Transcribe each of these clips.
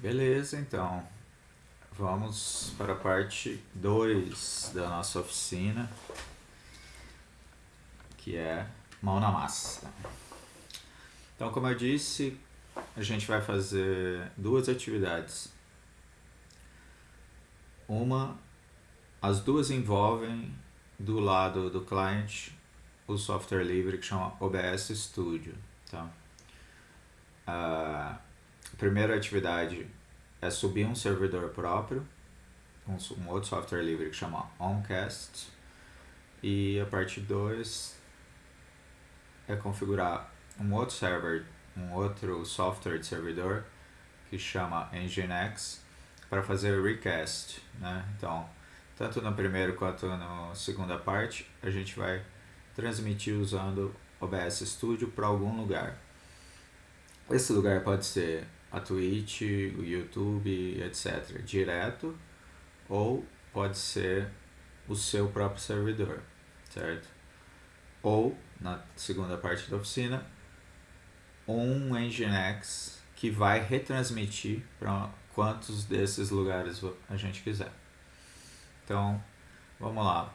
Beleza, então. Vamos para a parte 2 da nossa oficina, que é mão na massa. Então, como eu disse, a gente vai fazer duas atividades. Uma, as duas envolvem do lado do cliente o software livre que chama OBS Studio. Tá? A primeira atividade é subir um servidor próprio, um, um outro software livre que chama OnCast, e a parte 2 é configurar um outro server, um outro software de servidor que chama Nginx para fazer recast, né? Então, tanto no primeiro quanto na segunda parte, a gente vai transmitir usando OBS Studio para algum lugar. Esse lugar pode ser a Twitch, o YouTube, etc. Direto ou pode ser o seu próprio servidor, certo? Ou, na segunda parte da oficina, um Nginx que vai retransmitir para quantos desses lugares a gente quiser. Então, vamos lá.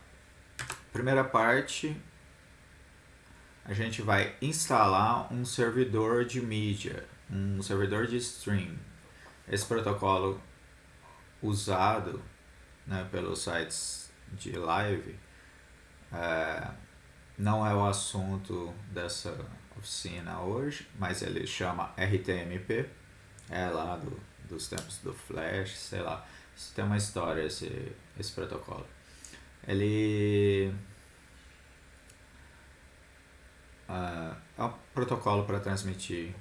Primeira parte, a gente vai instalar um servidor de mídia, um servidor de stream. Esse protocolo usado né, pelos sites de live é, não é o assunto dessa oficina hoje, mas ele chama RTMP, é lá do, dos tempos do Flash, sei lá. Tem uma história esse, esse protocolo. Ele uh, é um protocolo para transmitir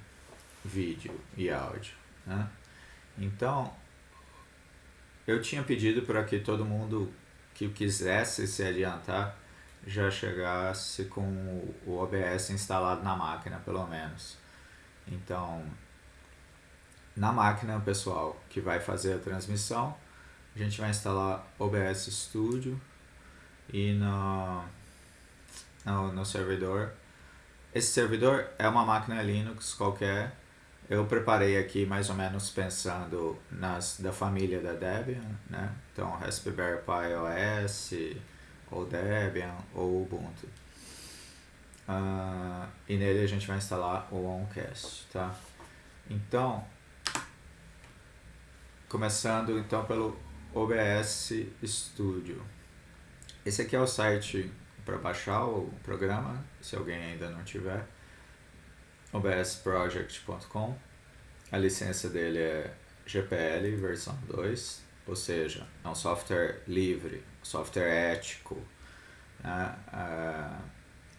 vídeo e áudio. Né? Então, eu tinha pedido para que todo mundo que quisesse se adiantar já chegasse com o OBS instalado na máquina, pelo menos. Então, na máquina, pessoal, que vai fazer a transmissão, a gente vai instalar OBS Studio e no, no, no servidor esse servidor é uma máquina Linux qualquer. Eu preparei aqui mais ou menos pensando nas da família da Debian, né? Então Raspberry Pi OS, ou Debian, ou Ubuntu. Uh, e nele a gente vai instalar o OnCast, tá? Então, começando então pelo OBS Studio. Esse aqui é o site para baixar o programa, se alguém ainda não tiver, obsproject.com. A licença dele é GPL versão 2, ou seja, é um software livre, software ético, né? é,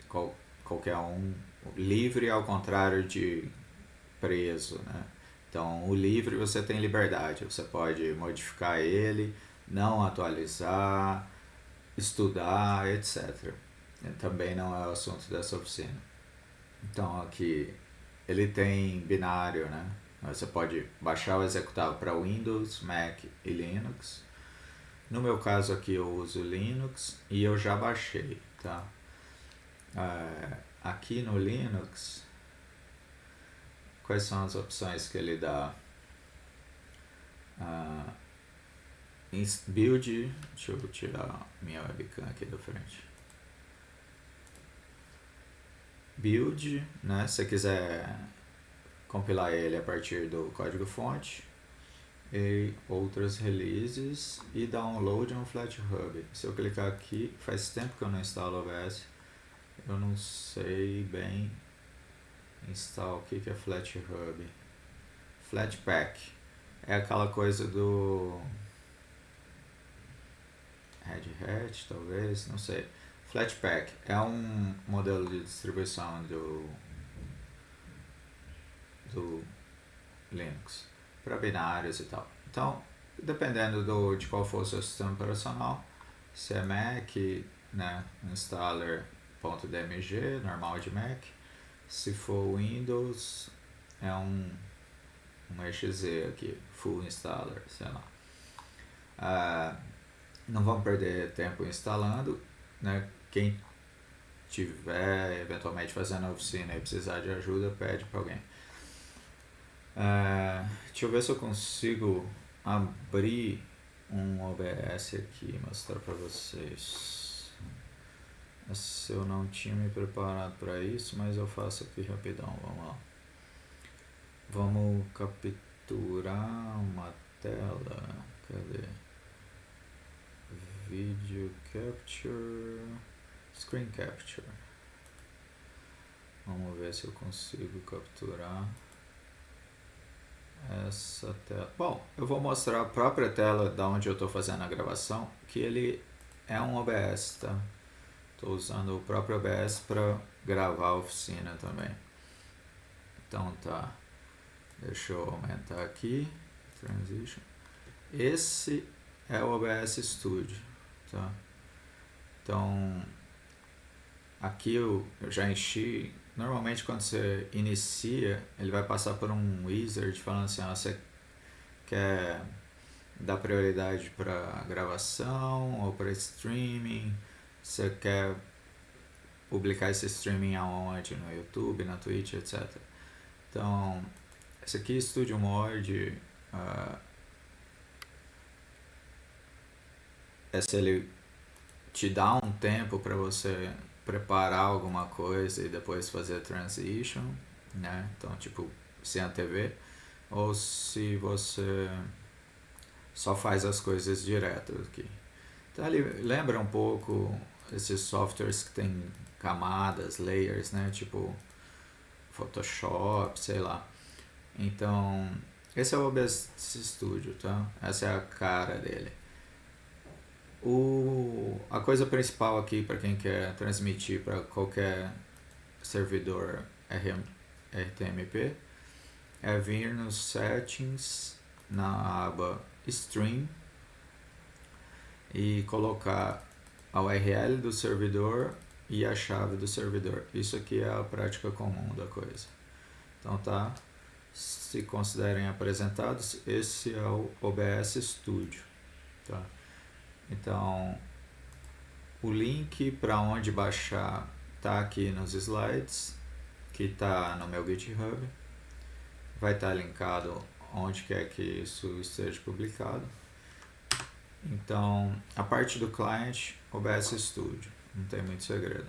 qual, qualquer um livre ao contrário de preso, né? Então, o livre você tem liberdade, você pode modificar ele, não atualizar, estudar, etc. Também não é o assunto dessa oficina. Então aqui ele tem binário, né? Você pode baixar o executável para Windows, Mac e Linux. No meu caso aqui eu uso Linux e eu já baixei, tá? É, aqui no Linux, quais são as opções que ele dá? Uh, build, deixa eu tirar minha webcam aqui da frente. Build, né? Se você quiser compilar ele a partir do código fonte e outras releases e download no FlatHub. Se eu clicar aqui, faz tempo que eu não instalo OBS, eu não sei bem instalar o que é FlatHub. Flatpak é aquela coisa do Red Hat, talvez, não sei. Flatpak é um modelo de distribuição do, do Linux para binários e tal. Então, dependendo do, de qual for o seu sistema operacional, se é Mac, né, installer.dmg, normal de Mac. Se for Windows, é um, um exe aqui, full installer, sei lá. Uh, não vamos perder tempo instalando, né? Quem tiver eventualmente fazendo a oficina e precisar de ajuda, pede para alguém. Uh, Deixa eu ver se eu consigo abrir um OBS aqui e mostrar para vocês. Eu não tinha me preparado para isso, mas eu faço aqui rapidão, vamos lá. Vamos capturar uma tela, cadê? Video Capture, Screen Capture. Vamos ver se eu consigo capturar essa tela. Bom, eu vou mostrar a própria tela da onde eu estou fazendo a gravação, que ele é um OBS, tá? Estou usando o próprio OBS para gravar a oficina também. Então tá, deixa eu aumentar aqui, Transition. Esse é o OBS Studio, tá? Então, aqui eu, eu já enchi. Normalmente quando você inicia, ele vai passar por um wizard falando assim, ah, você quer dar prioridade para gravação ou para streaming, você quer publicar esse streaming aonde, no YouTube, na Twitch, etc. Então, esse aqui, Studio Mode, uh, esse ele te dá um tempo para você preparar alguma coisa e depois fazer a transition, né? Então, tipo, sem a TV, ou se você só faz as coisas direto aqui. Então, ele lembra um pouco esses softwares que tem camadas, layers, né? Tipo, Photoshop, sei lá. Então, esse é o OBS Studio, tá? Essa é a cara dele. O, a coisa principal aqui para quem quer transmitir para qualquer servidor RM, RTMP é vir nos settings na aba stream e colocar a URL do servidor e a chave do servidor. Isso aqui é a prática comum da coisa. Então tá, se considerem apresentados, esse é o OBS Studio. Tá? Então, o link para onde baixar está aqui nos slides, que está no meu GitHub. Vai estar tá linkado onde quer que isso esteja publicado. Então, a parte do client, OBS Studio, não tem muito segredo.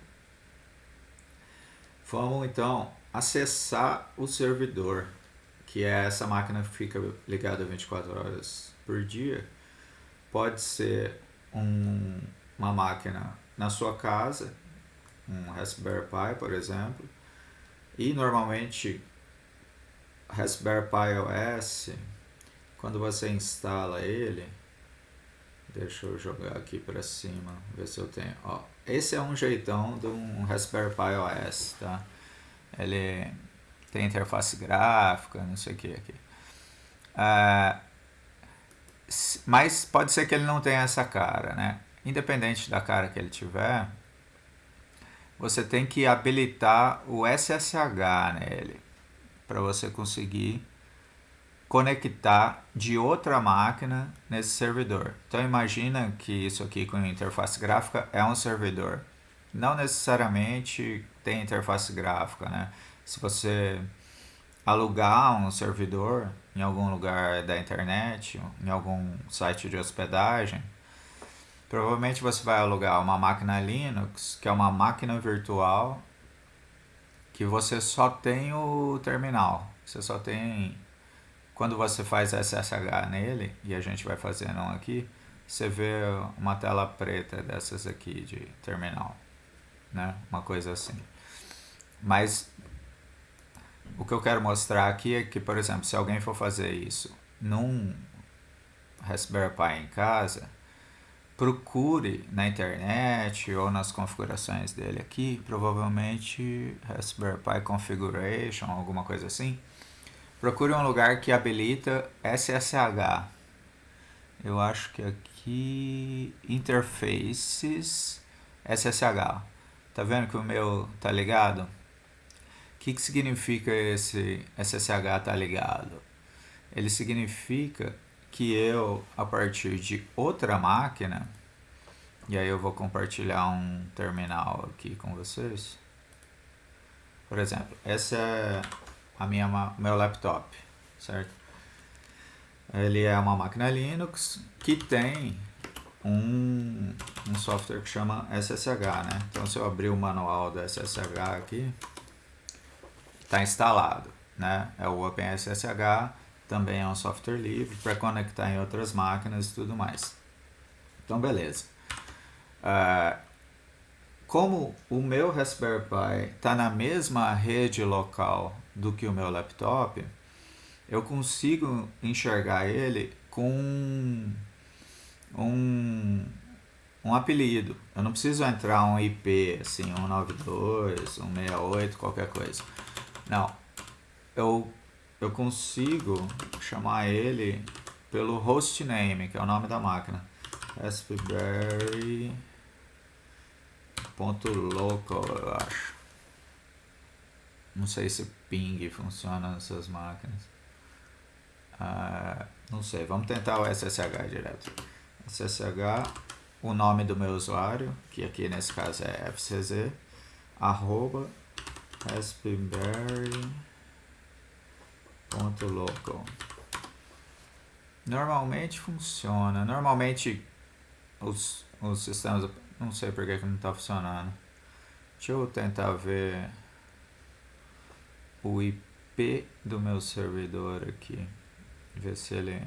Vamos então acessar o servidor, que é essa máquina que fica ligada 24 horas por dia. Pode ser um, uma máquina na sua casa, um Raspberry Pi, por exemplo, e normalmente Raspberry Pi OS, quando você instala ele, deixa eu jogar aqui para cima, ver se eu tenho, ó, esse é um jeitão de um Raspberry Pi OS, tá? Ele tem interface gráfica, não sei o que aqui. Uh, mas pode ser que ele não tenha essa cara, né? Independente da cara que ele tiver, você tem que habilitar o SSH nele para você conseguir conectar de outra máquina nesse servidor. Então imagina que isso aqui com interface gráfica é um servidor. Não necessariamente tem interface gráfica, né? Se você alugar um servidor em algum lugar da internet, em algum site de hospedagem, provavelmente você vai alugar uma máquina Linux, que é uma máquina virtual que você só tem o terminal. Você só tem quando você faz SSH nele, e a gente vai fazendo um aqui, você vê uma tela preta dessas aqui de terminal, né? Uma coisa assim. Mas o que eu quero mostrar aqui é que, por exemplo, se alguém for fazer isso num Raspberry Pi em casa, procure na internet ou nas configurações dele aqui, provavelmente Raspberry Pi Configuration, alguma coisa assim. Procure um lugar que habilita SSH. Eu acho que aqui Interfaces SSH. Tá vendo que o meu tá ligado? Que, que significa esse SSH tá ligado? Ele significa que eu, a partir de outra máquina, e aí eu vou compartilhar um terminal aqui com vocês. Por exemplo, essa é a minha meu laptop, certo? ele é uma máquina Linux que tem um, um software que chama SSH, né? Então se eu abrir o manual do SSH aqui, está instalado, né? É o OpenSSH, também é um software livre para conectar em outras máquinas e tudo mais. Então beleza. Uh, como o meu Raspberry Pi está na mesma rede local do que o meu laptop, eu consigo enxergar ele com um, um apelido. Eu não preciso entrar um IP, assim, 192, 168, qualquer coisa. Não. Eu, eu consigo chamar ele pelo hostname, que é o nome da máquina. Raspberry ponto local, eu acho. Não sei se ping funciona nessas máquinas. Ah, não sei, vamos tentar o SSH direto. SSH, o nome do meu usuário, que aqui nesse caso é fcz, arroba raspberry.local. Normalmente funciona. Normalmente os, os sistemas. Não sei por que, que não está funcionando. Deixa eu tentar ver o IP do meu servidor aqui. Ver se ele.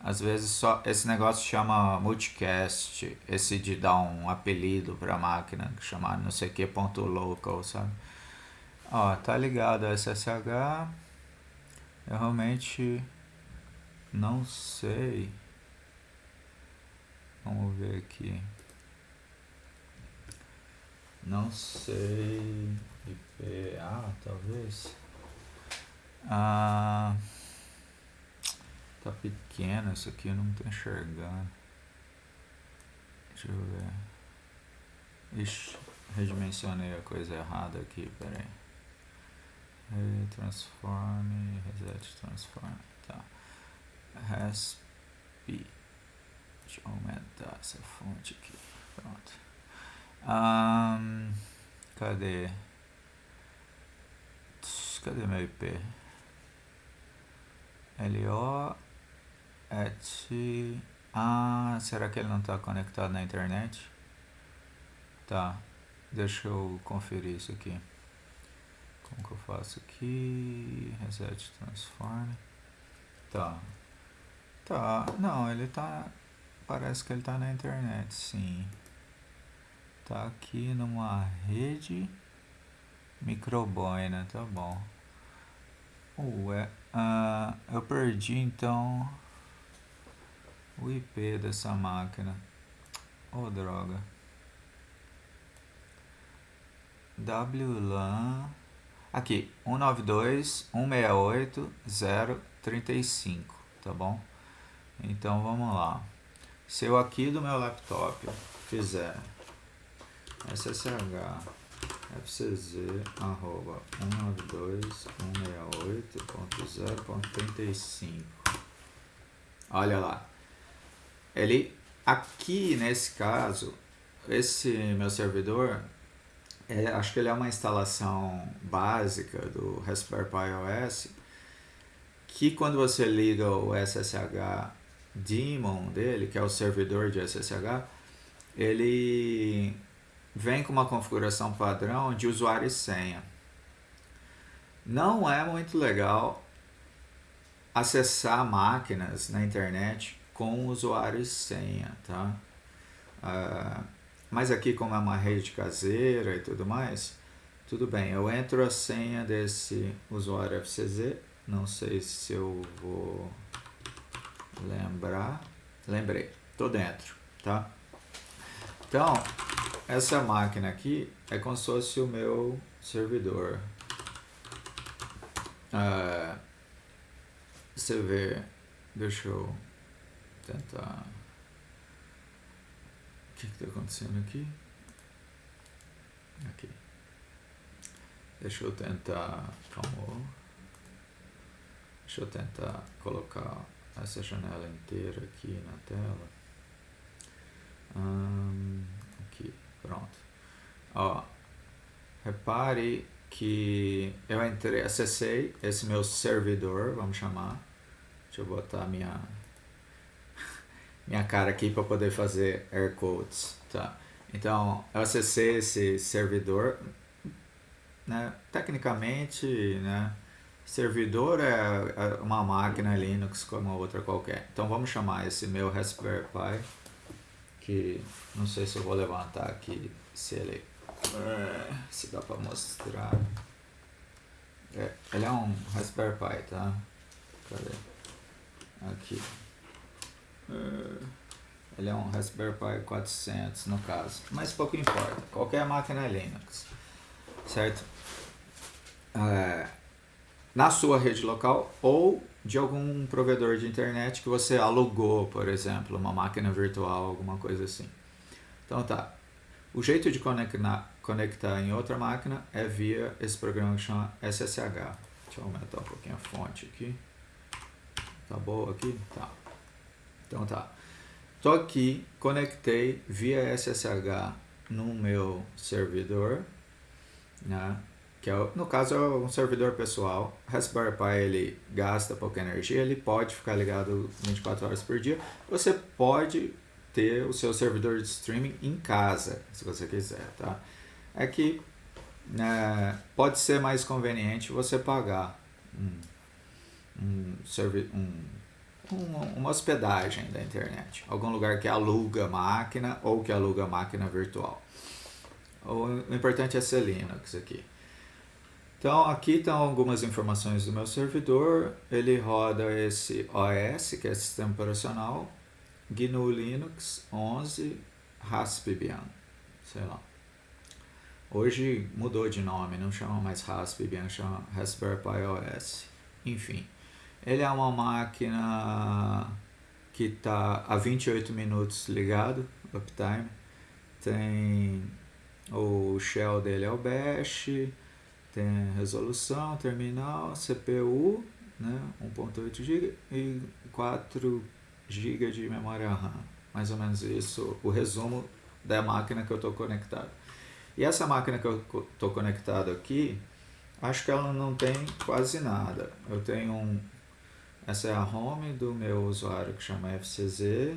Às vezes só esse negócio chama multicast, esse de dar um apelido para a máquina, chamar não sei que ponto local, sabe? Ó, tá ligado a SSH. Eu realmente não sei. Vamos ver aqui. Não sei. IP. Ah, talvez. Ah. Tá pequeno isso aqui, eu não tô enxergando. Deixa eu ver. Ixi, redimensionei a coisa errada aqui, peraí. Transform, reset, transform, tá. Resp. Deixa eu aumentar essa fonte aqui. Pronto. Um, cadê? Cadê meu IP? LO et ah, será que ele não está conectado na internet? Tá, deixa eu conferir isso aqui. Como que eu faço aqui? Reset transform. Tá. Tá, não, ele tá. Parece que ele tá na internet, sim. Tá aqui numa rede microboina, tá bom. Ué, uh, eu perdi então o IP dessa máquina. Oh, droga. WLAN. Aqui, 192.168.035, tá bom? Então vamos lá. Se eu aqui do meu laptop fizer ssh fcz arroba 192.168.0.35 olha lá ele aqui nesse caso esse meu servidor é, acho que ele é uma instalação básica do Raspberry Pi OS que quando você liga o SSH daemon dele, que é o servidor de SSH, ele vem com uma configuração padrão de usuário e senha. Não é muito legal acessar máquinas na internet com usuário e senha, tá? Uh, mas aqui como é uma rede caseira e tudo mais, tudo bem, eu entro a senha desse usuário FCZ, não sei se eu vou lembrar, lembrei, tô dentro, tá? Então, essa máquina aqui é como se fosse o meu servidor. Ah, você vê, deixa eu tentar. Que está acontecendo aqui? Aqui. Deixa eu tentar. Como? Deixa eu tentar colocar essa janela inteira aqui na tela. Aqui, pronto. Ó, repare que eu entrei, acessei esse meu servidor, vamos chamar. Deixa eu botar minha minha cara aqui para poder fazer air quotes, tá? Então, eu acessei esse servidor, né? Tecnicamente, né? Servidor é, é uma máquina Linux como outra qualquer. Então, vamos chamar esse meu Raspberry Pi, que não sei se eu vou levantar aqui, se ele, é, se dá para mostrar. É, ele é um Raspberry Pi, tá? Cadê? Aqui. É, ele é um Raspberry Pi 400 no caso, mas pouco importa. Qualquer máquina é Linux, certo? É, na sua rede local ou de algum provedor de internet que você alugou, por exemplo, uma máquina virtual, alguma coisa assim. Então tá. O jeito de conectar, conectar em outra máquina é via esse programa que chama SSH. Deixa eu aumentar um pouquinho a fonte aqui. Tá boa aqui? Tá. Então tá. Tô aqui, conectei via SSH no meu servidor, né? que é, no caso é um servidor pessoal. Raspberry Pi ele gasta pouca energia, ele pode ficar ligado 24 horas por dia. Você pode ter o seu servidor de streaming em casa, se você quiser, tá? É que né, pode ser mais conveniente você pagar um, um, um, uma hospedagem da internet, algum lugar que aluga máquina ou que aluga máquina virtual. O importante é ser Linux aqui. Então aqui estão algumas informações do meu servidor, ele roda esse OS, que é sistema operacional, GNU Linux 11 Raspbian, sei lá. Hoje mudou de nome, não chama mais Raspbian, chama Raspberry Pi OS. Enfim, ele é uma máquina que está a 28 minutos ligado, uptime. Tem o shell dele é o bash, tem resolução, terminal, CPU, né, 1.8 GB e 4 GB de memória RAM. Mais ou menos isso, o resumo da máquina que eu estou conectado. E essa máquina que eu estou conectado aqui, acho que ela não tem quase nada. Eu tenho um... Essa é a home do meu usuário que chama FCZ.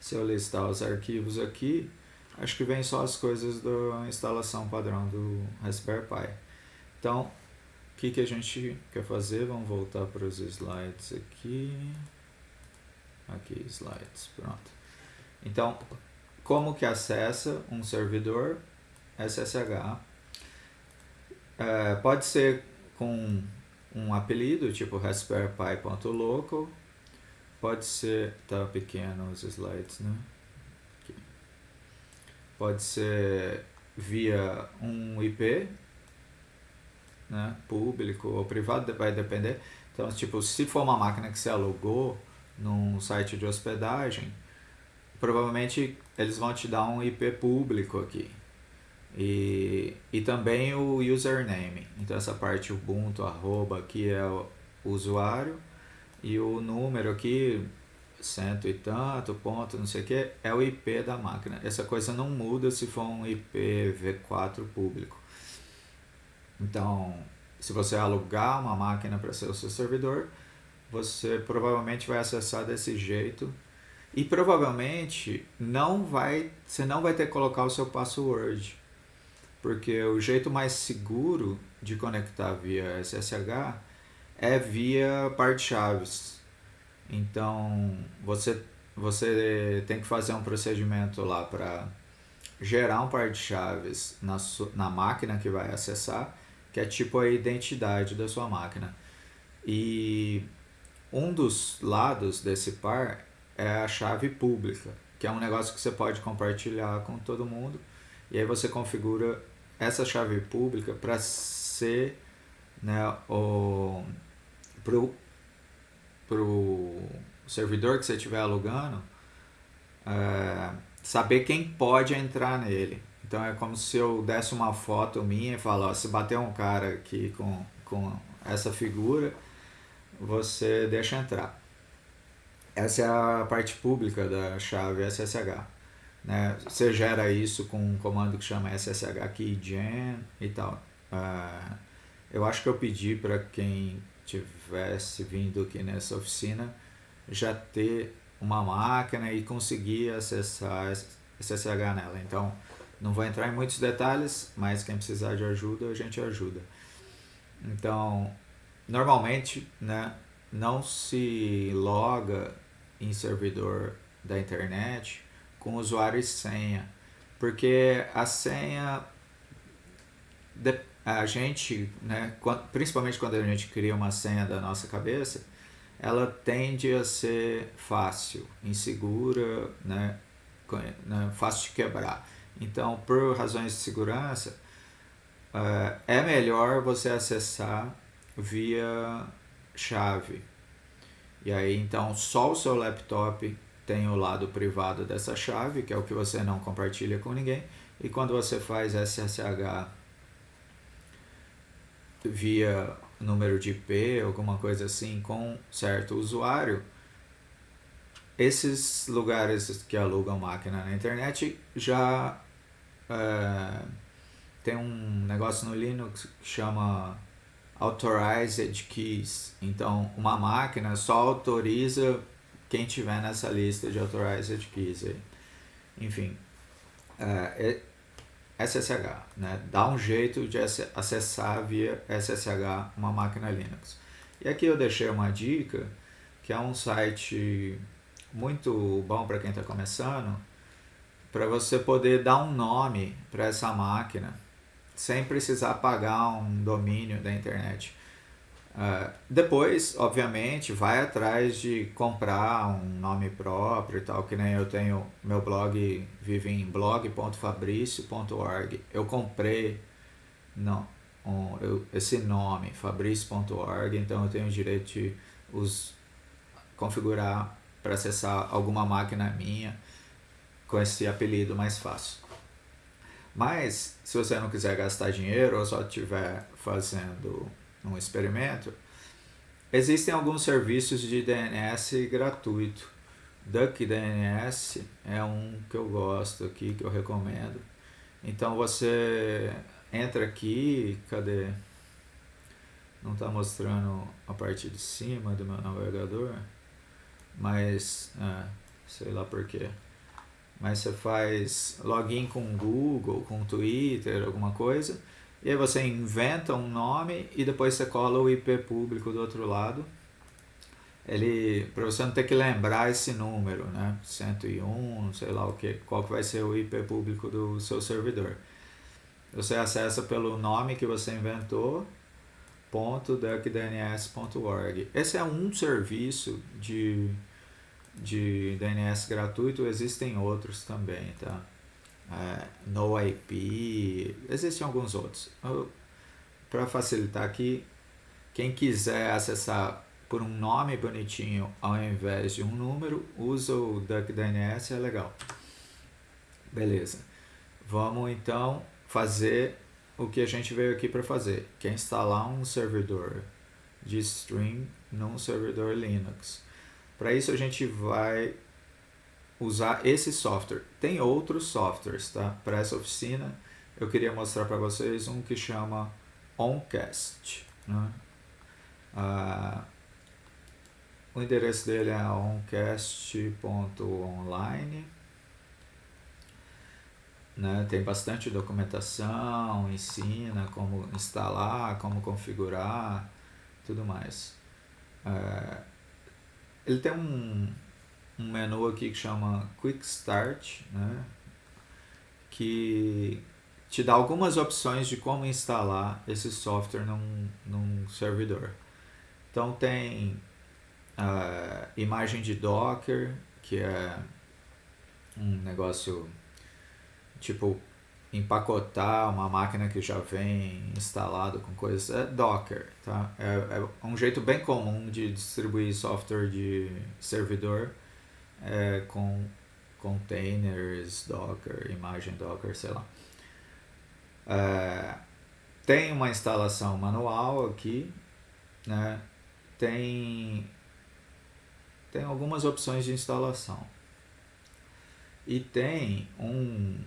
Se eu listar os arquivos aqui, acho que vem só as coisas da instalação padrão do Raspberry Pi. Então, o que, que a gente quer fazer? Vamos voltar para os slides aqui. Aqui, slides, pronto. Então, como que acessa um servidor SSH? É, pode ser com um apelido, tipo raspberrypi.local. Pode ser, tá pequeno os slides, né? Aqui. Pode ser via um IP, né? público ou privado, vai depender. Então, tipo, se for uma máquina que você alugou, num site de hospedagem, provavelmente eles vão te dar um IP público aqui. E, e também o username. Então essa parte Ubuntu, arroba, aqui é o usuário. E o número aqui, cento e tanto, ponto, não sei o que, é o IP da máquina. Essa coisa não muda se for um IPv4 público. Então, se você alugar uma máquina para ser o seu servidor, você provavelmente vai acessar desse jeito e provavelmente não vai, você não vai ter que colocar o seu password, porque o jeito mais seguro de conectar via SSH é via par de chaves. Então você, você tem que fazer um procedimento lá para gerar um par de chaves na, na máquina que vai acessar, que é tipo a identidade da sua máquina. E um dos lados desse par é a chave pública, que é um negócio que você pode compartilhar com todo mundo. E aí você configura essa chave pública para ser né, o pro, pro servidor que você estiver alugando é, saber quem pode entrar nele. Então é como se eu desse uma foto minha e falasse, se bater um cara aqui com, com essa figura, você deixa entrar. Essa é a parte pública da chave SSH. Né? Você gera isso com um comando que chama SSH keygen e tal. Uh, eu acho que eu pedi para quem tivesse vindo aqui nessa oficina já ter uma máquina e conseguir acessar SSH nela. Então, não vou entrar em muitos detalhes, mas quem precisar de ajuda, a gente ajuda. Então, normalmente, né, não se loga em servidor da internet com usuário e senha, porque a senha a gente, né, principalmente quando a gente cria uma senha da nossa cabeça, ela tende a ser fácil, insegura, né, né fácil de quebrar. Então, por razões de segurança, uh, é melhor você acessar via chave. E aí, então, só o seu laptop tem o lado privado dessa chave, que é o que você não compartilha com ninguém. E quando você faz SSH via número de IP, alguma coisa assim, com certo usuário, esses lugares que alugam máquina na internet já é, tem um negócio no Linux que chama Authorized Keys. Então, uma máquina só autoriza quem tiver nessa lista de Authorized Keys. Aí. Enfim, é, SSH, né? Dá um jeito de acessar via SSH uma máquina Linux. E aqui eu deixei uma dica, que é um site muito bom para quem está começando, para você poder dar um nome para essa máquina sem precisar pagar um domínio da internet. Uh, depois, obviamente, vai atrás de comprar um nome próprio e tal, que nem eu tenho, meu blog vive em blog.fabricio.org. Eu comprei não, um, eu, esse nome, fabricio.org, então eu tenho o direito de os, configurar para acessar alguma máquina minha com esse apelido mais fácil. Mas, se você não quiser gastar dinheiro ou só estiver fazendo um experimento, existem alguns serviços de DNS gratuito. DuckDNS é um que eu gosto aqui, que eu recomendo. Então você entra aqui, cadê? Não está mostrando a parte de cima do meu navegador, mas é, sei lá porquê. Mas você faz login com Google, com Twitter, alguma coisa e aí você inventa um nome e depois você cola o IP público do outro lado. Ele, para você não ter que lembrar esse número, né? 101, sei lá o que, qual que vai ser o IP público do seu servidor. Você acessa pelo nome que você inventou, .duckdns.org. Esse é um serviço de, de DNS gratuito, existem outros também, tá? É, no IP, existem alguns outros. Para facilitar aqui, quem quiser acessar por um nome bonitinho ao invés de um número, usa o DuckDNS, é legal. Beleza. Vamos então fazer o que a gente veio aqui para fazer, que é instalar um servidor de stream num servidor Linux. Para isso a gente vai usar esse software. Tem outros softwares, tá? Para essa oficina, eu queria mostrar para vocês um que chama Oncast. Né? Ah, o endereço dele é oncast.online. Né? Tem bastante documentação, ensina como instalar, como configurar, tudo mais. É, ele tem um, um menu aqui que chama Quick Start, né? que te dá algumas opções de como instalar esse software num, num servidor. Então tem a imagem de Docker, que é um negócio tipo empacotar uma máquina que já vem instalado com coisas é Docker, tá? É, é um jeito bem comum de distribuir software de servidor é, com containers, Docker, imagem Docker, sei lá. É, tem uma instalação manual aqui, né? tem, tem algumas opções de instalação. E tem um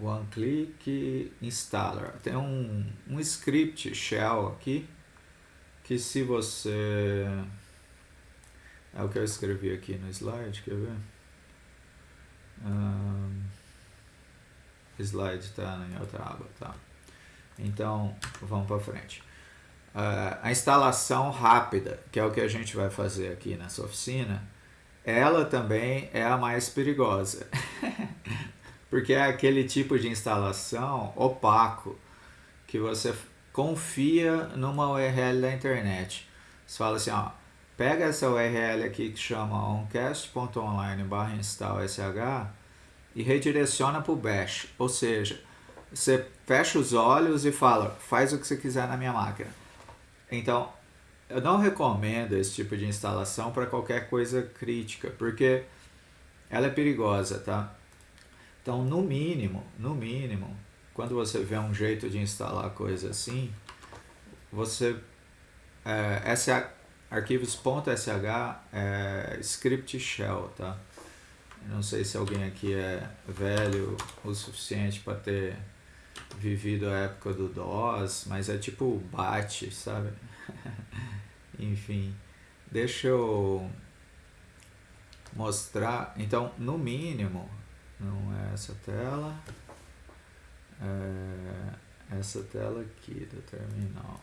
One Click Installer. Tem um, um script shell aqui que se você É o que eu escrevi aqui no slide, quer ver? Um, slide está em outra aba, tá? Então, vamos para frente. Uh, a instalação rápida, que é o que a gente vai fazer aqui nessa oficina, ela também é a mais perigosa. Porque é aquele tipo de instalação opaco que você confia numa URL da internet. Você fala assim, ó, pega essa URL aqui que chama oncast.online barra install sh e redireciona para o bash. Ou seja, você fecha os olhos e fala, faz o que você quiser na minha máquina. Então, eu não recomendo esse tipo de instalação para qualquer coisa crítica, porque ela é perigosa, tá? Então, no mínimo, no mínimo, quando você vê um jeito de instalar coisa assim, você é, sh, arquivos.sh é script shell, tá? Não sei se alguém aqui é velho o suficiente para ter vivido a época do DOS, mas é tipo bate, sabe? Enfim, deixa eu mostrar. Então, no mínimo, não é essa tela, é essa tela aqui do terminal.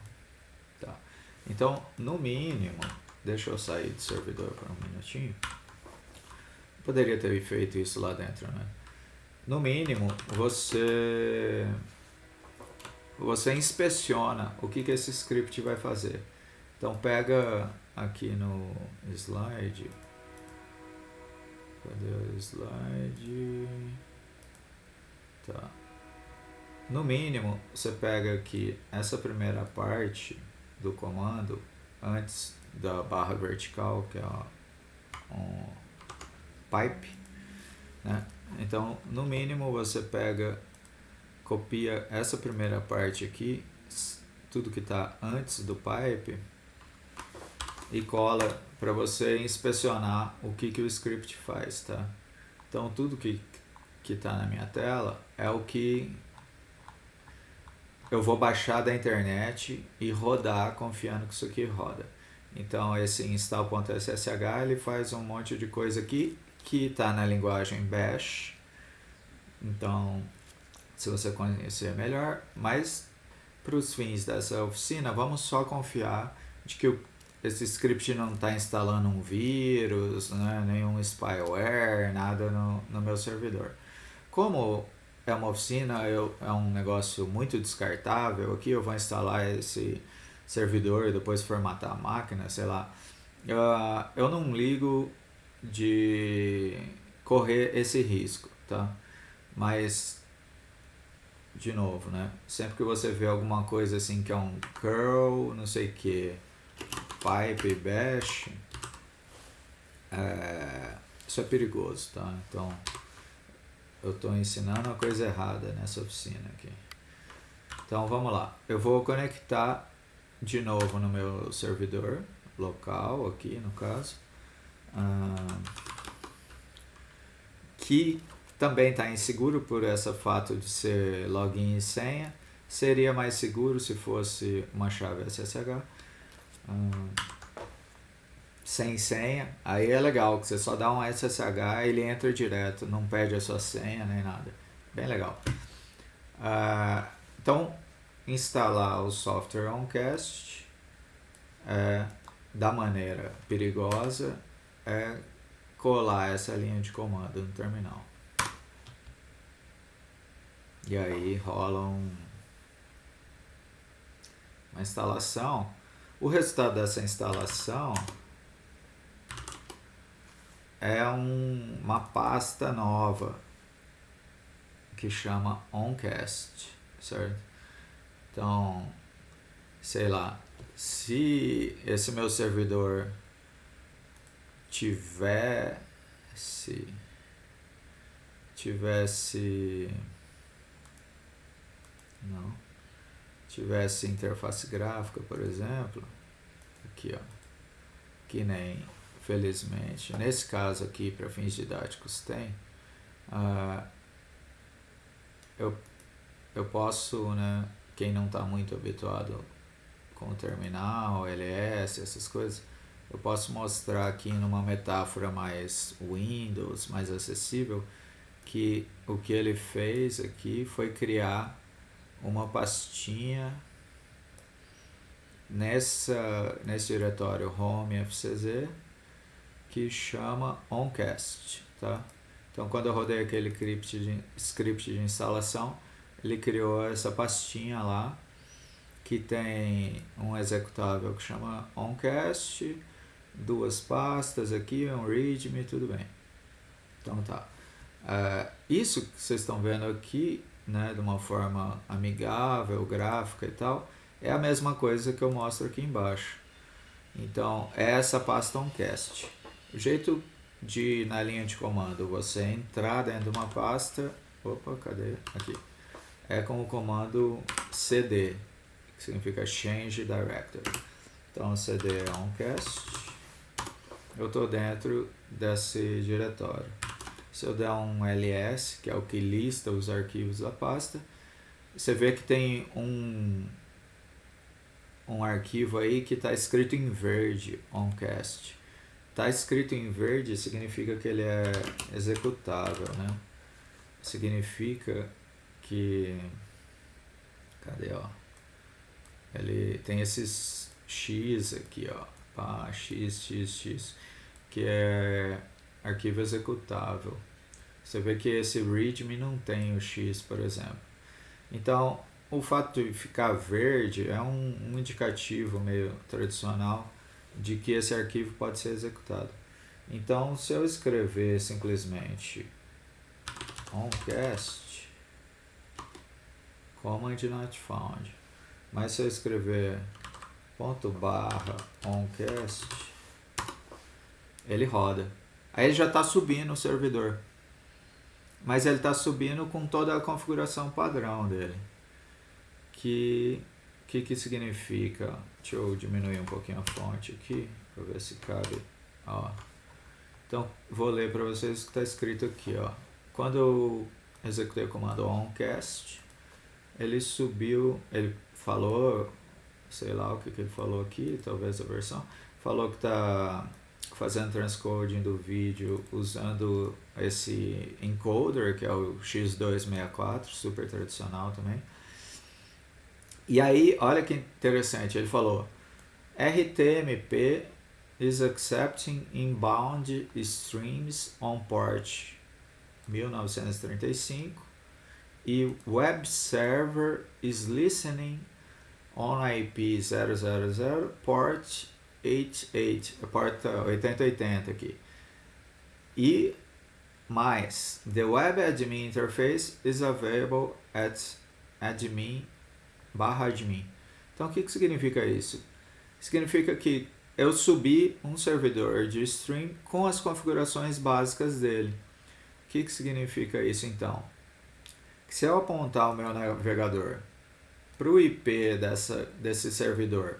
Então, no mínimo, deixa eu sair do servidor por um minutinho. Poderia ter feito isso lá dentro, né? No mínimo, você você inspeciona o que, que esse script vai fazer. Então pega aqui no slide. Cadê o slide? Tá. No mínimo, você pega aqui essa primeira parte do comando antes da barra vertical, que é um pipe, né? Então, no mínimo, você pega copia essa primeira parte aqui, tudo que está antes do pipe, e cola para você inspecionar o que, que o script faz, tá? Então tudo que que está na minha tela é o que eu vou baixar da internet e rodar confiando que isso aqui roda. Então esse install.ssh ele faz um monte de coisa aqui que está na linguagem bash. Então se você conhecer melhor, mas para os fins dessa oficina, vamos só confiar de que o, esse script não está instalando um vírus, né, nenhum spyware, nada no, no meu servidor. Como é uma oficina, eu, é um negócio muito descartável, aqui eu vou instalar esse servidor e depois formatar a máquina, sei lá. Uh, eu não ligo de correr esse risco, tá? Mas de novo, né? Sempre que você vê alguma coisa assim que é um curl, não sei o que, pipe, bash, é, isso é perigoso, tá? Então, eu estou ensinando a coisa errada nessa oficina aqui. Então, vamos lá. Eu vou conectar de novo no meu servidor local, aqui no caso, que também está inseguro por esse fato de ser login e senha. Seria mais seguro se fosse uma chave SSH. Sem senha, aí é legal, que você só dá um SSH ele entra direto, não perde a sua senha nem nada. Bem legal. Uh, então, instalar o software OnCast é, da maneira perigosa é colar essa linha de comando no terminal. E aí rola um, uma instalação. O resultado dessa instalação é um, uma pasta nova que chama OnCast, certo? Então, sei lá, se esse meu servidor tivesse tivesse não tivesse interface gráfica, por exemplo, aqui ó, que nem felizmente, nesse caso aqui para fins didáticos tem, uh, eu, eu posso, né, quem não está muito habituado com o terminal, LS, essas coisas, eu posso mostrar aqui numa metáfora mais Windows, mais acessível, que o que ele fez aqui foi criar uma pastinha nessa, nesse diretório home fcz que chama oncast, tá? Então quando eu rodei aquele script de, script de instalação, ele criou essa pastinha lá que tem um executável que chama oncast, duas pastas aqui, um readme, tudo bem. Então tá. Uh, isso que vocês estão vendo aqui, né, de uma forma amigável, gráfica e tal, é a mesma coisa que eu mostro aqui embaixo. Então, é essa pasta oncast. O jeito de, na linha de comando, você entrar dentro de uma pasta, opa, cadê? Aqui. É com o comando cd, que significa change directory. Então, cd é oncast. Eu estou dentro desse diretório. Se eu der um ls, que é o que lista os arquivos da pasta, você vê que tem um, um arquivo aí que está escrito em verde, oncast. Está escrito em verde significa que ele é executável, né? Significa que... Cadê, ó? Ele tem esses X aqui, ó. Pá, X, X, X. Que é arquivo executável. Você vê que esse readme não tem o X, por exemplo. Então, o fato de ficar verde é um, um indicativo meio tradicional de que esse arquivo pode ser executado. Então, se eu escrever simplesmente oncast command not found, mas se eu escrever ponto barra oncast, ele roda. Aí ele já está subindo o servidor. Mas ele está subindo com toda a configuração padrão dele. Que que, que significa? Deixa eu diminuir um pouquinho a fonte aqui, para ver se cabe. Ó. Então, vou ler para vocês o que está escrito aqui. Ó. Quando eu executei o comando oncast, ele subiu, ele falou, sei lá o que, que ele falou aqui, talvez a versão, falou que está fazendo transcoding do vídeo usando esse encoder, que é o X264, super tradicional também. E aí, olha que interessante, ele falou, RTMP is accepting inbound streams on port 1935 e web server is listening on IP 000 port 88, porta 8080 aqui. E mais, the web admin interface is available at admin barra admin. Então, o que, que significa isso? Significa que eu subi um servidor de stream com as configurações básicas dele. O que, que significa isso, então? Que se eu apontar o meu navegador para o IP dessa, desse servidor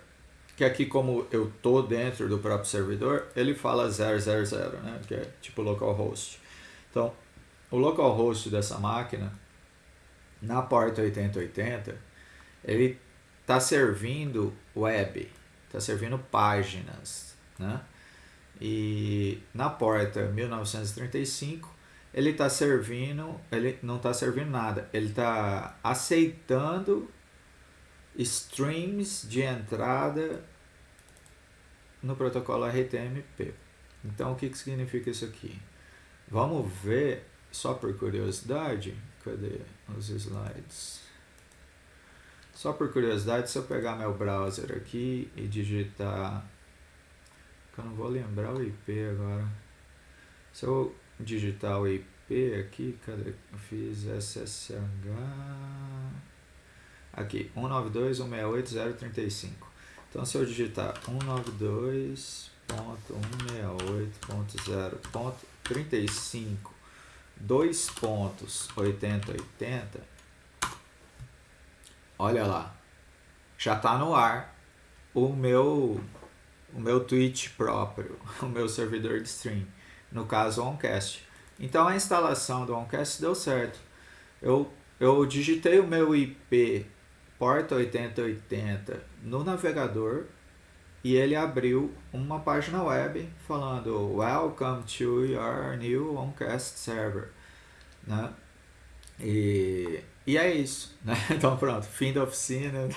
que aqui como eu tô dentro do próprio servidor, ele fala 000, né? que é tipo localhost. Então, o localhost dessa máquina, na porta 8080, ele está servindo web, está servindo páginas, né? E na porta 1935, ele está servindo, ele não está servindo nada, ele está aceitando streams de entrada no protocolo RTMP. Então, o que, que significa isso aqui? Vamos ver, só por curiosidade, cadê os slides? Só por curiosidade, se eu pegar meu browser aqui e digitar, eu não vou lembrar o IP agora, se eu digitar o IP aqui, cadê? Eu fiz SSH, aqui, 192.168.035. Então, se eu digitar 192.168.0.35, dois pontos 8080, olha lá, já está no ar o meu o meu Twitch próprio, o meu servidor de stream, no caso o Oncast. Então a instalação do Oncast deu certo. Eu, eu digitei o meu IP porta 8080 no navegador e ele abriu uma página web falando Welcome to your new Oncast server. Né? E, e é isso. Né? Então pronto, fim da oficina.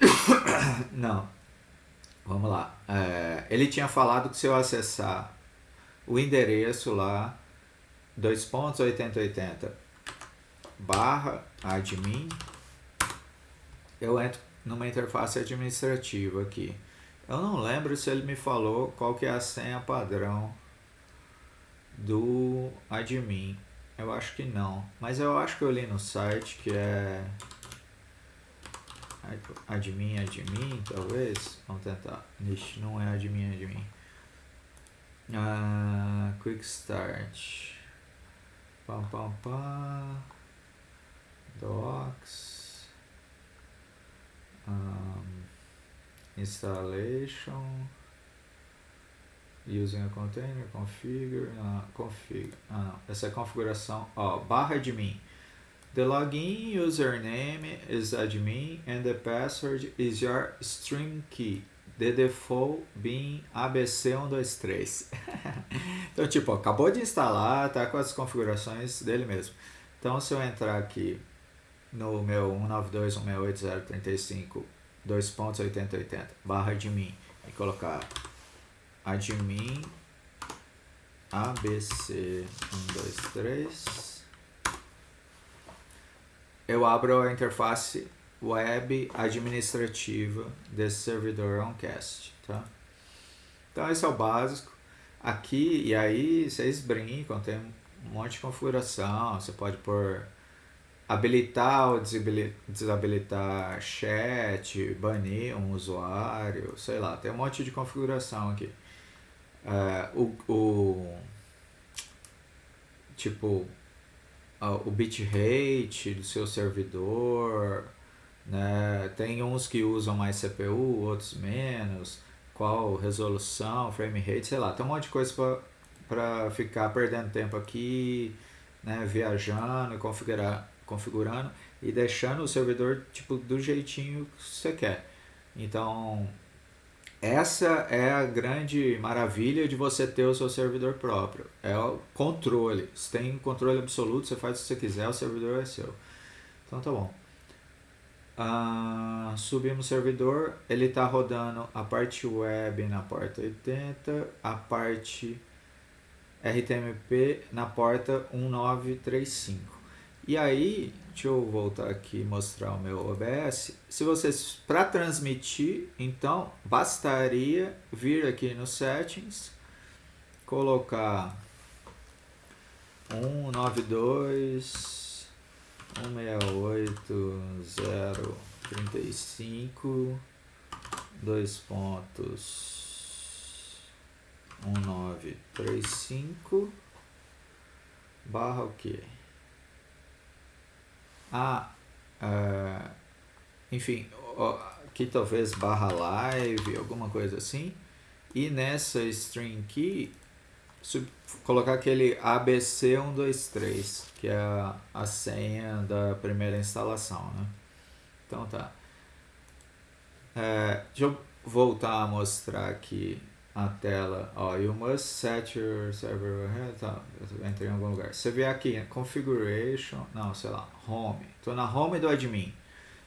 Não. Vamos lá. É, ele tinha falado que se eu acessar o endereço lá, 2.8080 barra admin, eu entro numa interface administrativa aqui. Eu não lembro se ele me falou qual que é a senha padrão do admin. Eu acho que não. Mas eu acho que eu li no site que é admin, admin, talvez. Vamos tentar. Ixi, não é admin, admin. Ah, quick start. Pam, pam, pam. Docs. Um, installation. Using a container, configure, ah, ah não, essa é a configuração, ó, barra admin. The login username is admin and the password is your string key. The default being ABC123. então, tipo, ó, acabou de instalar, tá com as configurações dele mesmo. Então, se eu entrar aqui no meu 192.168.035 2.8080 barra admin e colocar admin abc123 eu abro a interface web administrativa desse servidor OnCast, tá? Então esse é o básico. Aqui, e aí vocês brincam, tem um monte de configuração, você pode pôr habilitar ou desabilitar chat, banir um usuário, sei lá, tem um monte de configuração aqui. É, o, o, tipo, o bitrate do seu servidor, né? tem uns que usam mais CPU, outros menos, qual resolução, frame rate, sei lá, tem um monte de coisa para ficar perdendo tempo aqui, né? viajando, configurar, configurando e deixando o servidor tipo do jeitinho que você quer. Então, essa é a grande maravilha de você ter o seu servidor próprio. É o controle. Você tem controle absoluto, você faz o que você quiser, o servidor é seu. Então tá bom. Ah, subimos o servidor, ele está rodando a parte web na porta 80, a parte RTMP na porta 1935. E aí, deixa eu voltar aqui e mostrar o meu OBS. Se vocês, para transmitir, então, bastaria vir aqui no Settings, colocar 192 168 dois pontos 1935 barra o que? Ah, uh, enfim, aqui talvez barra live, alguma coisa assim. E nessa string key, colocar aquele ABC123, que é a, a senha da primeira instalação, né? Então tá. É, deixa eu voltar a mostrar aqui a tela, ó, you must set your server tá, eu entrei em algum lugar. Você vê aqui, configuration, não, sei lá, home, tô na home do admin.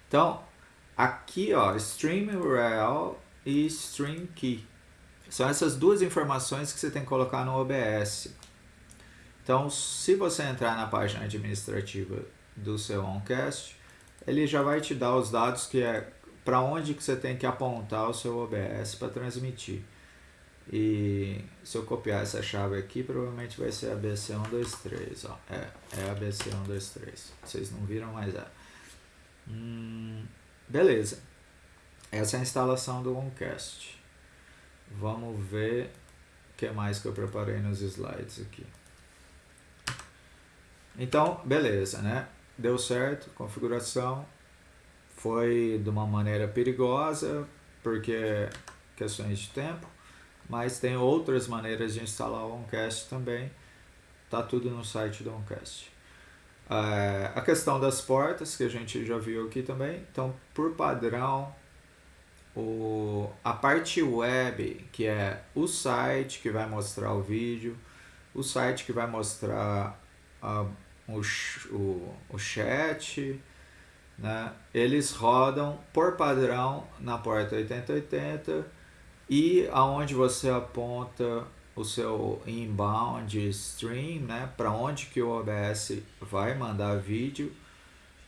Então, aqui, ó, stream URL e stream key. São essas duas informações que você tem que colocar no OBS. Então, se você entrar na página administrativa do seu OnCast, ele já vai te dar os dados que é para onde que você tem que apontar o seu OBS para transmitir. E se eu copiar essa chave aqui, provavelmente vai ser ABC123, ó. É, é ABC123. Vocês não viram, mas é. Hum, beleza. Essa é a instalação do OneCast. Vamos ver o que mais que eu preparei nos slides aqui. Então, beleza, né? Deu certo, configuração. Foi de uma maneira perigosa, porque questões de tempo mas tem outras maneiras de instalar o OnCast também. Tá tudo no site do OnCast. É, a questão das portas, que a gente já viu aqui também. Então, por padrão, o, a parte web, que é o site que vai mostrar o vídeo, o site que vai mostrar a, o, o, o chat, né? eles rodam por padrão na porta 8080 e aonde você aponta o seu inbound stream, né, para onde que o OBS vai mandar vídeo,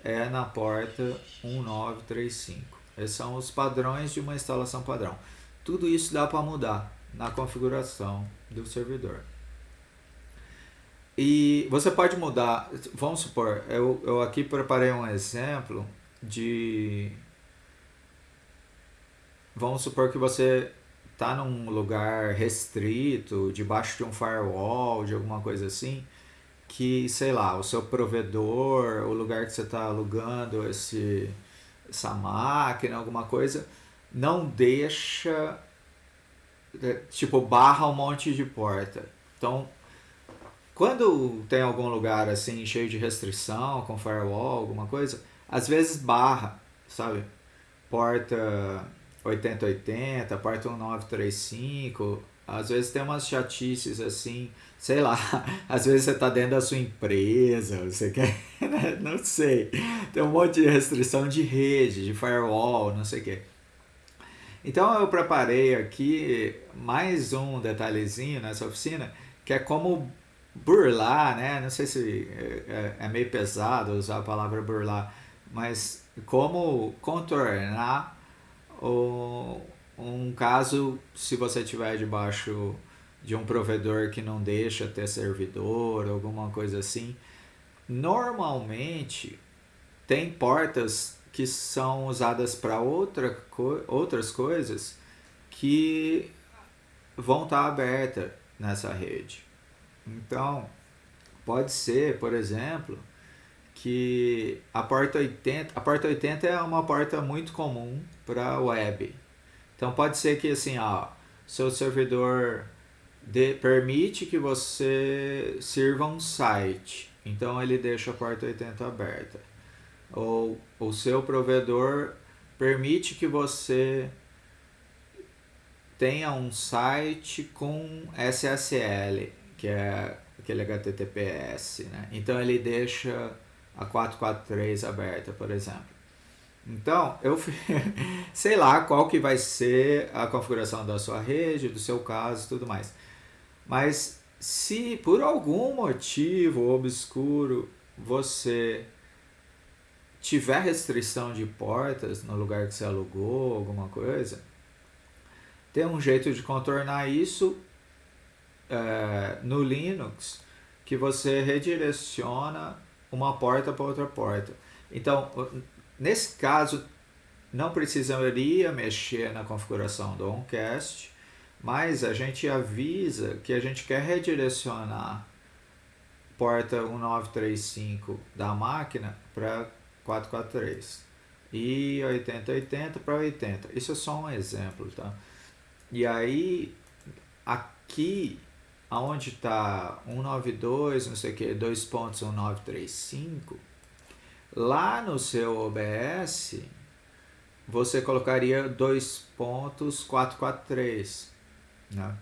é na porta 1935. Esses são os padrões de uma instalação padrão. Tudo isso dá para mudar na configuração do servidor. E você pode mudar, vamos supor, eu, eu aqui preparei um exemplo de... Vamos supor que você está num lugar restrito, debaixo de um firewall, de alguma coisa assim, que, sei lá, o seu provedor, o lugar que você está alugando esse, essa máquina, alguma coisa, não deixa, é, tipo, barra um monte de porta. Então, quando tem algum lugar assim, cheio de restrição, com firewall, alguma coisa, às vezes barra, sabe? Porta 8080, porta 1935, às vezes tem umas chatices assim, sei lá, às vezes você está dentro da sua empresa, você quer, né? não sei, tem um monte de restrição de rede, de firewall, não sei o que. Então eu preparei aqui mais um detalhezinho nessa oficina, que é como burlar, né? Não sei se é, é, é meio pesado usar a palavra burlar, mas como contornar o, um caso se você tiver debaixo de um provedor que não deixa ter servidor, alguma coisa assim. Normalmente tem portas que são usadas para outra, outras coisas que vão estar tá abertas nessa rede. Então, pode ser, por exemplo, que a porta 80, a porta 80 é uma porta muito comum para web. Então pode ser que assim, ó, seu servidor de, permite que você sirva um site, então ele deixa a porta 80 aberta. Ou o seu provedor permite que você tenha um site com SSL, que é aquele HTTPS, né? Então ele deixa a 443 aberta, por exemplo. Então, eu sei lá qual que vai ser a configuração da sua rede, do seu caso e tudo mais. Mas se por algum motivo obscuro você tiver restrição de portas no lugar que você alugou, alguma coisa, tem um jeito de contornar isso é, no Linux que você redireciona uma porta para outra porta. Então, nesse caso, não precisaria mexer na configuração do OnCast, mas a gente avisa que a gente quer redirecionar porta 1935 da máquina para 443 e 8080 para 80. Isso é só um exemplo, tá? E aí, aqui aonde está 192, não sei o que, 2.1935, lá no seu OBS, você colocaria 2.443, né?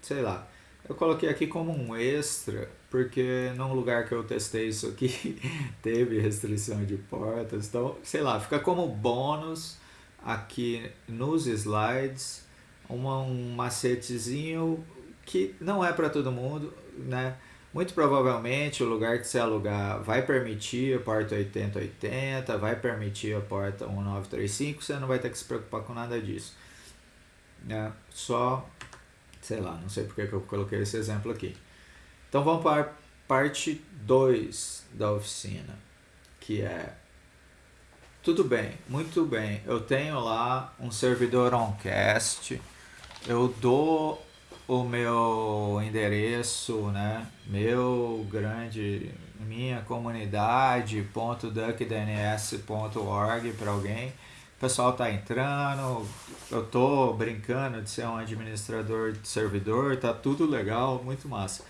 Sei lá. Eu coloquei aqui como um extra, porque num lugar que eu testei isso aqui, teve restrição de portas, então, sei lá, fica como bônus aqui nos slides, uma, um macetezinho que não é para todo mundo, né? Muito provavelmente o lugar que você alugar vai permitir a porta 8080, vai permitir a porta 1935, você não vai ter que se preocupar com nada disso. Né? Só, sei lá, não sei porque que eu coloquei esse exemplo aqui. Então vamos para a parte 2 da oficina, que é tudo bem, muito bem. Eu tenho lá um servidor oncast. Eu dou o meu endereço, né? Meu grande, minha comunidade, .duckdns.org para alguém. O pessoal tá entrando, eu tô brincando de ser um administrador de servidor, tá tudo legal, muito massa.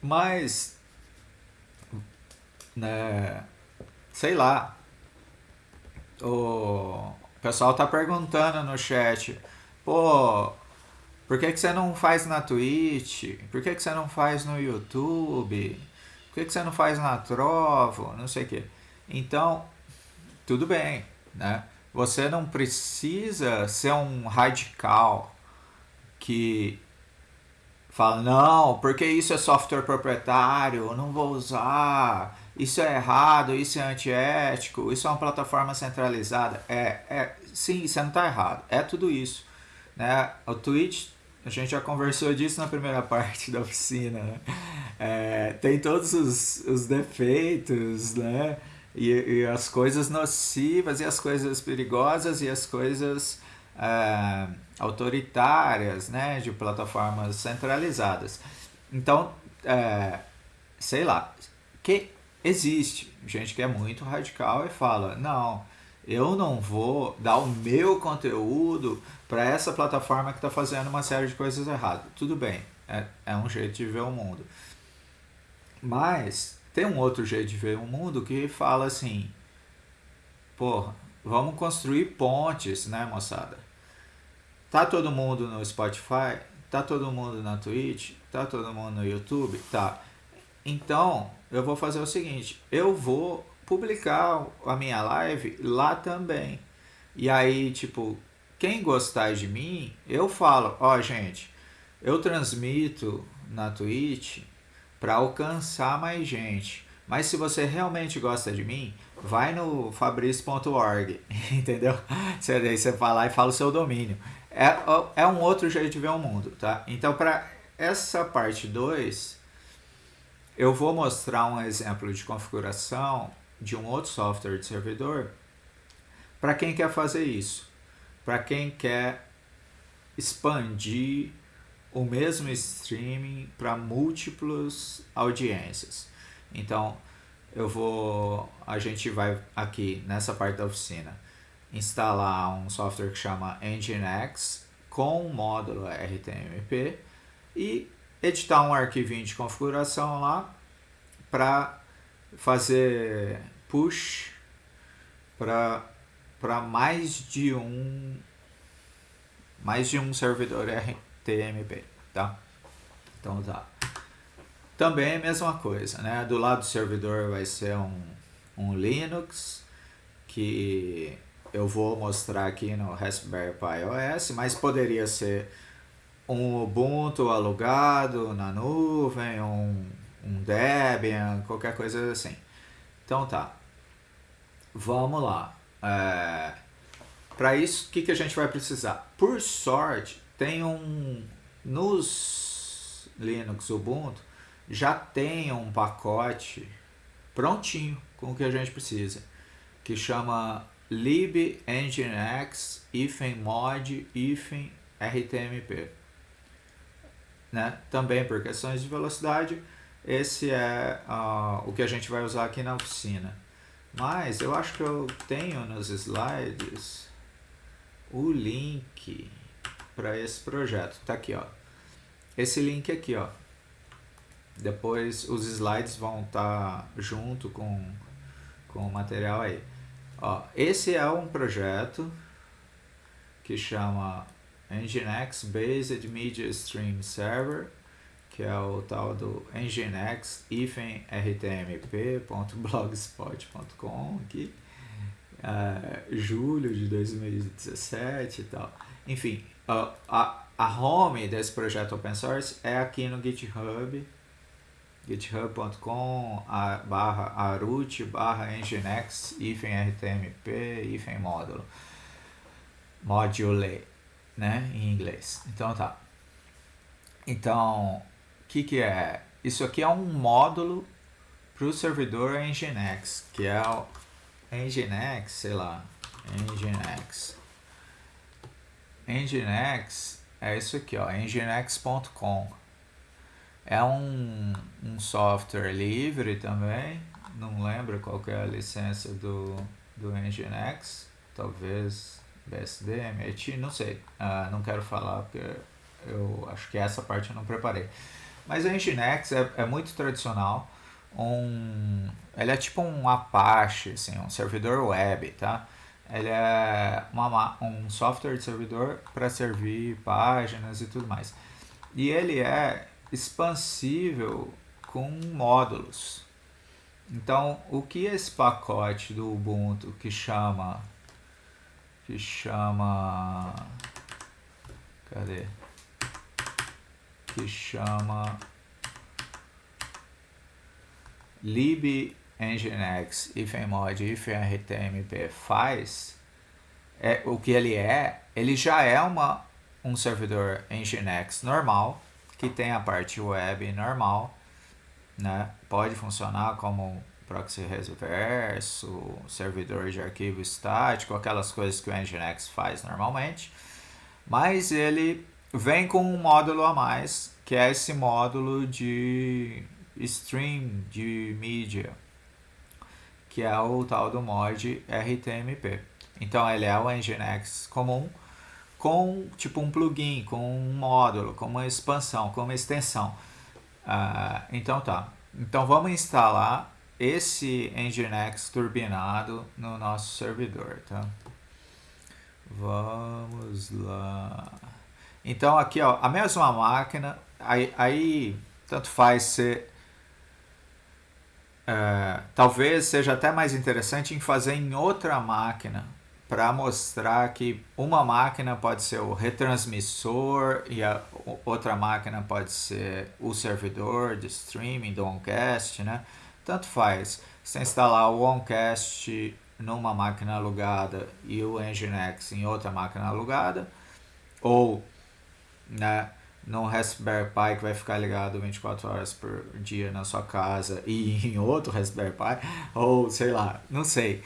Mas, né, sei lá, o pessoal tá perguntando no chat, pô, por que, que você não faz na Twitch? Por que, que você não faz no YouTube? Por que, que você não faz na Trovo? Não sei o quê. Então, tudo bem, né? Você não precisa ser um radical que fala, não, porque isso é software proprietário, eu não vou usar, isso é errado, isso é antiético, isso é uma plataforma centralizada. É, é sim, você não está errado, é tudo isso. Né? O Twitch, a gente já conversou disso na primeira parte da oficina, né? é, tem todos os, os defeitos, né? E, e, as coisas nocivas, e as coisas perigosas, e as coisas é, autoritárias, né, de plataformas centralizadas. Então, é, sei lá, que existe gente que é muito radical e fala, não, eu não vou dar o meu conteúdo para essa plataforma que está fazendo uma série de coisas erradas. Tudo bem, é, é um jeito de ver o mundo. Mas tem um outro jeito de ver o mundo que fala assim, porra, vamos construir pontes, né, moçada? Tá todo mundo no Spotify? Tá todo mundo na Twitch? Tá todo mundo no YouTube? Tá. Então, eu vou fazer o seguinte, eu vou publicar a minha live lá também. E aí, tipo, quem gostar de mim, eu falo, ó, oh, gente, eu transmito na Twitch para alcançar mais gente. Mas se você realmente gosta de mim, vai no fabrício.org, entendeu? Você, aí você vai lá e fala o seu domínio. É, é um outro jeito de ver o mundo, tá? Então, para essa parte 2, eu vou mostrar um exemplo de configuração de um outro software de servidor para quem quer fazer isso, para quem quer expandir o mesmo streaming para múltiplas audiências. Então, eu vou, a gente vai aqui nessa parte da oficina instalar um software que chama Nginx com módulo RTMP e editar um arquivinho de configuração lá para fazer push para mais de um mais de um servidor RTMP, tá? Então tá. Também é a mesma coisa, né? Do lado do servidor vai ser um, um Linux que eu vou mostrar aqui no Raspberry Pi OS, mas poderia ser um Ubuntu alugado na nuvem, um, um Debian, qualquer coisa assim. Então tá, vamos lá. É, Para isso, o que, que a gente vai precisar? Por sorte, tem um, nos Linux Ubuntu, já tem um pacote prontinho com o que a gente precisa, que chama lib nginx hífen mod rtmp. Né? Também por questões de velocidade, esse é uh, o que a gente vai usar aqui na oficina. Mas eu acho que eu tenho nos slides o link para esse projeto. Tá aqui, ó. Esse link aqui, ó. Depois os slides vão estar tá junto com, com o material aí. Ó, esse é um projeto que chama Nginx Based Media Stream Server, que é o tal do nginx rtmp.blogspot.com aqui, é, julho de 2017 e tal. Enfim, a, a, a home desse projeto open source é aqui no GitHub, github.com barra arut barra nginx rtmp hífen módulo. Module né em inglês. Então tá. Então que que é? Isso aqui é um módulo para o servidor nginx que é o nginx sei lá nginx. Nginx é isso aqui ó nginx.com é um, um software livre também, não lembro qual é a licença do, do Nginx, talvez BSD, MIT, não sei, uh, não quero falar porque eu acho que essa parte eu não preparei. Mas o Nginx é, é muito tradicional, um, ele é tipo um Apache, assim, um servidor web, tá? ele é uma, um software de servidor para servir páginas e tudo mais. E ele é expansível com módulos. Então, o que esse pacote do Ubuntu que chama que chama cadê? Que chama nginx ifmod ifrtmp faz é o que ele é, ele já é uma um servidor nginx normal que tem a parte web normal, né? Pode funcionar como proxy reverso, servidor de arquivo estático, aquelas coisas que o Nginx faz normalmente, mas ele vem com um módulo a mais, que é esse módulo de stream de mídia, que é o tal do mod RTMP. Então ele é o Nginx comum com tipo um plugin, com um módulo, com uma expansão, com uma extensão. Uh, então tá. Então vamos instalar esse Nginx turbinado no nosso servidor, tá? Vamos lá. Então aqui, ó, a mesma máquina, aí, aí tanto faz ser é, talvez seja até mais interessante em fazer em outra máquina para mostrar que uma máquina pode ser o retransmissor e a outra máquina pode ser o servidor de streaming do OnCast, né? Tanto faz. Se instalar o OnCast numa máquina alugada e o Nginx em outra máquina alugada, ou né, num Raspberry Pi que vai ficar ligado 24 horas por dia na sua casa e em outro Raspberry Pi, ou sei lá, não sei.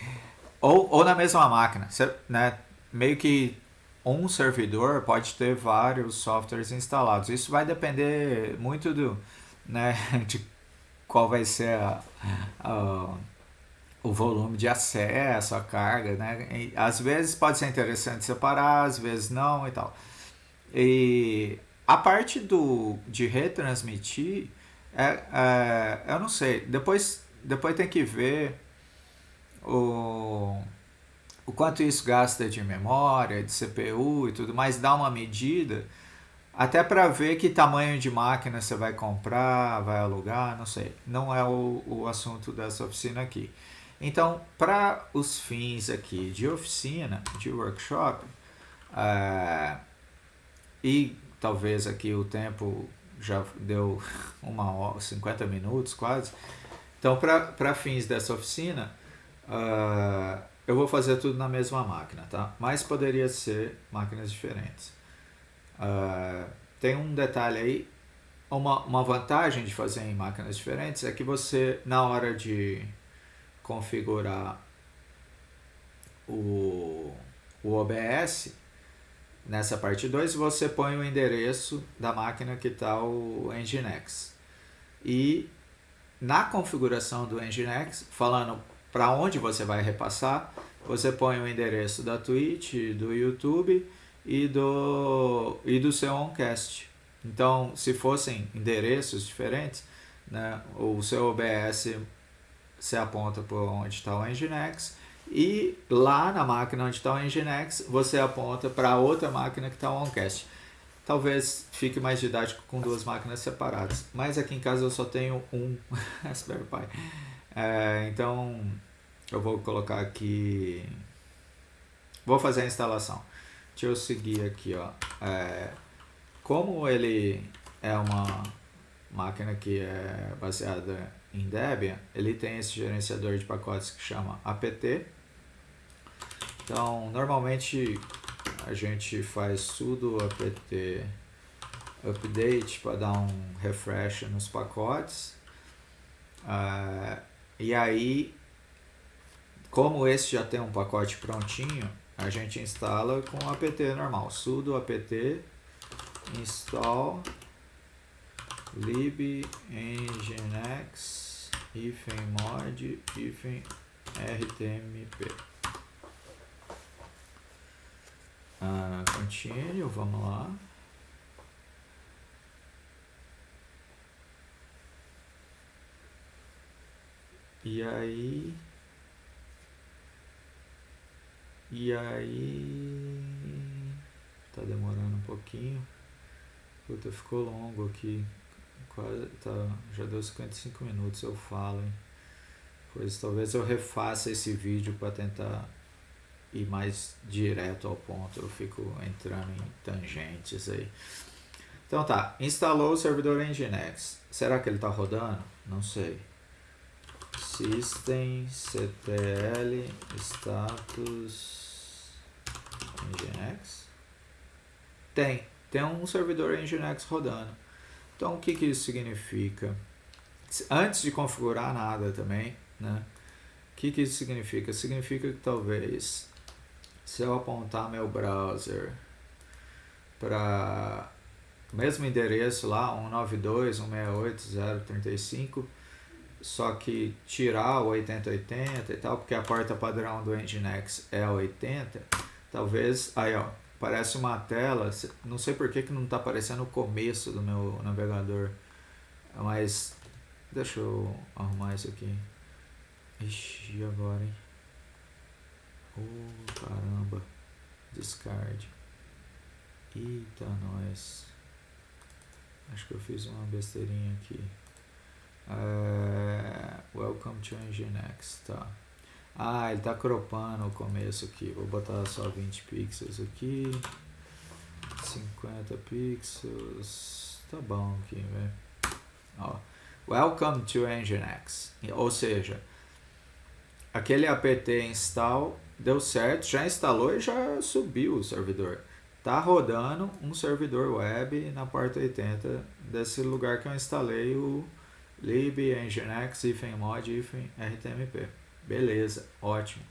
Ou, ou na mesma máquina, né? Meio que um servidor pode ter vários softwares instalados. Isso vai depender muito do, né, de qual vai ser a, a, o volume de acesso, a carga, né? E, às vezes pode ser interessante separar, às vezes não e tal. E a parte do, de retransmitir, é, é, eu não sei, depois, depois tem que ver o, o quanto isso gasta de memória, de CPU e tudo mais, dá uma medida, até para ver que tamanho de máquina você vai comprar, vai alugar, não sei. Não é o, o assunto dessa oficina aqui. Então, para os fins aqui de oficina, de workshop, é, e talvez aqui o tempo já deu uma hora, 50 minutos quase. Então, para fins dessa oficina, uh, eu vou fazer tudo na mesma máquina, tá? Mas poderia ser máquinas diferentes. Uh, tem um detalhe aí, uma, uma vantagem de fazer em máquinas diferentes é que você, na hora de configurar o, o OBS, Nessa parte 2, você põe o endereço da máquina que está o Nginx. E na configuração do Nginx, falando para onde você vai repassar, você põe o endereço da Twitch, do YouTube e do, e do seu Oncast. Então, se fossem endereços diferentes, né, o seu OBS se aponta por onde está o Nginx e lá na máquina onde está o Nginx, você aponta para outra máquina que está o OnCast. Talvez fique mais didático com duas máquinas separadas, mas aqui em casa eu só tenho um Raspberry Pi. É, então eu vou colocar aqui, vou fazer a instalação. Deixa eu seguir aqui, ó. É, como ele é uma máquina que é baseada em Debian, ele tem esse gerenciador de pacotes que chama apt então, normalmente a gente faz sudo apt update para dar um refresh nos pacotes. Uh, e aí, como esse já tem um pacote prontinho, a gente instala com apt normal. sudo apt install lib nginx mod rtmp Uh, continue, vamos lá. E aí... E aí... Tá demorando um pouquinho. Puta, ficou longo aqui. Quase, tá, já deu 55 minutos eu falo, hein? Pois talvez eu refaça esse vídeo para tentar ir mais direto ao ponto. Eu fico entrando em tangentes aí. Então tá, instalou o servidor Nginx. Será que ele está rodando? Não sei. System ctl status Nginx. Tem, tem um servidor Nginx rodando. Então o que, que isso significa? Antes de configurar nada também, né? O que, que isso significa? Significa que talvez se eu apontar meu browser para o mesmo endereço lá, 192.168.0.35, só que tirar o 8080 e tal, porque a porta padrão do Nginx é 80, talvez, aí ó, parece uma tela, não sei por que, que não está aparecendo o começo do meu navegador, mas deixa eu arrumar isso aqui. Ixi, agora, hein? Oh, caramba. Discard. Eita, nós. Acho que eu fiz uma besteirinha aqui. É, welcome to Nginx, tá. Ah, ele tá cropando o começo aqui. Vou botar só 20 pixels aqui. 50 pixels. Tá bom aqui, velho. Ó. Welcome to Nginx. Ou seja, aquele apt install deu certo, já instalou e já subiu o servidor. Tá rodando um servidor web na porta 80 desse lugar que eu instalei o lib nginx mod rtmp. Beleza, ótimo.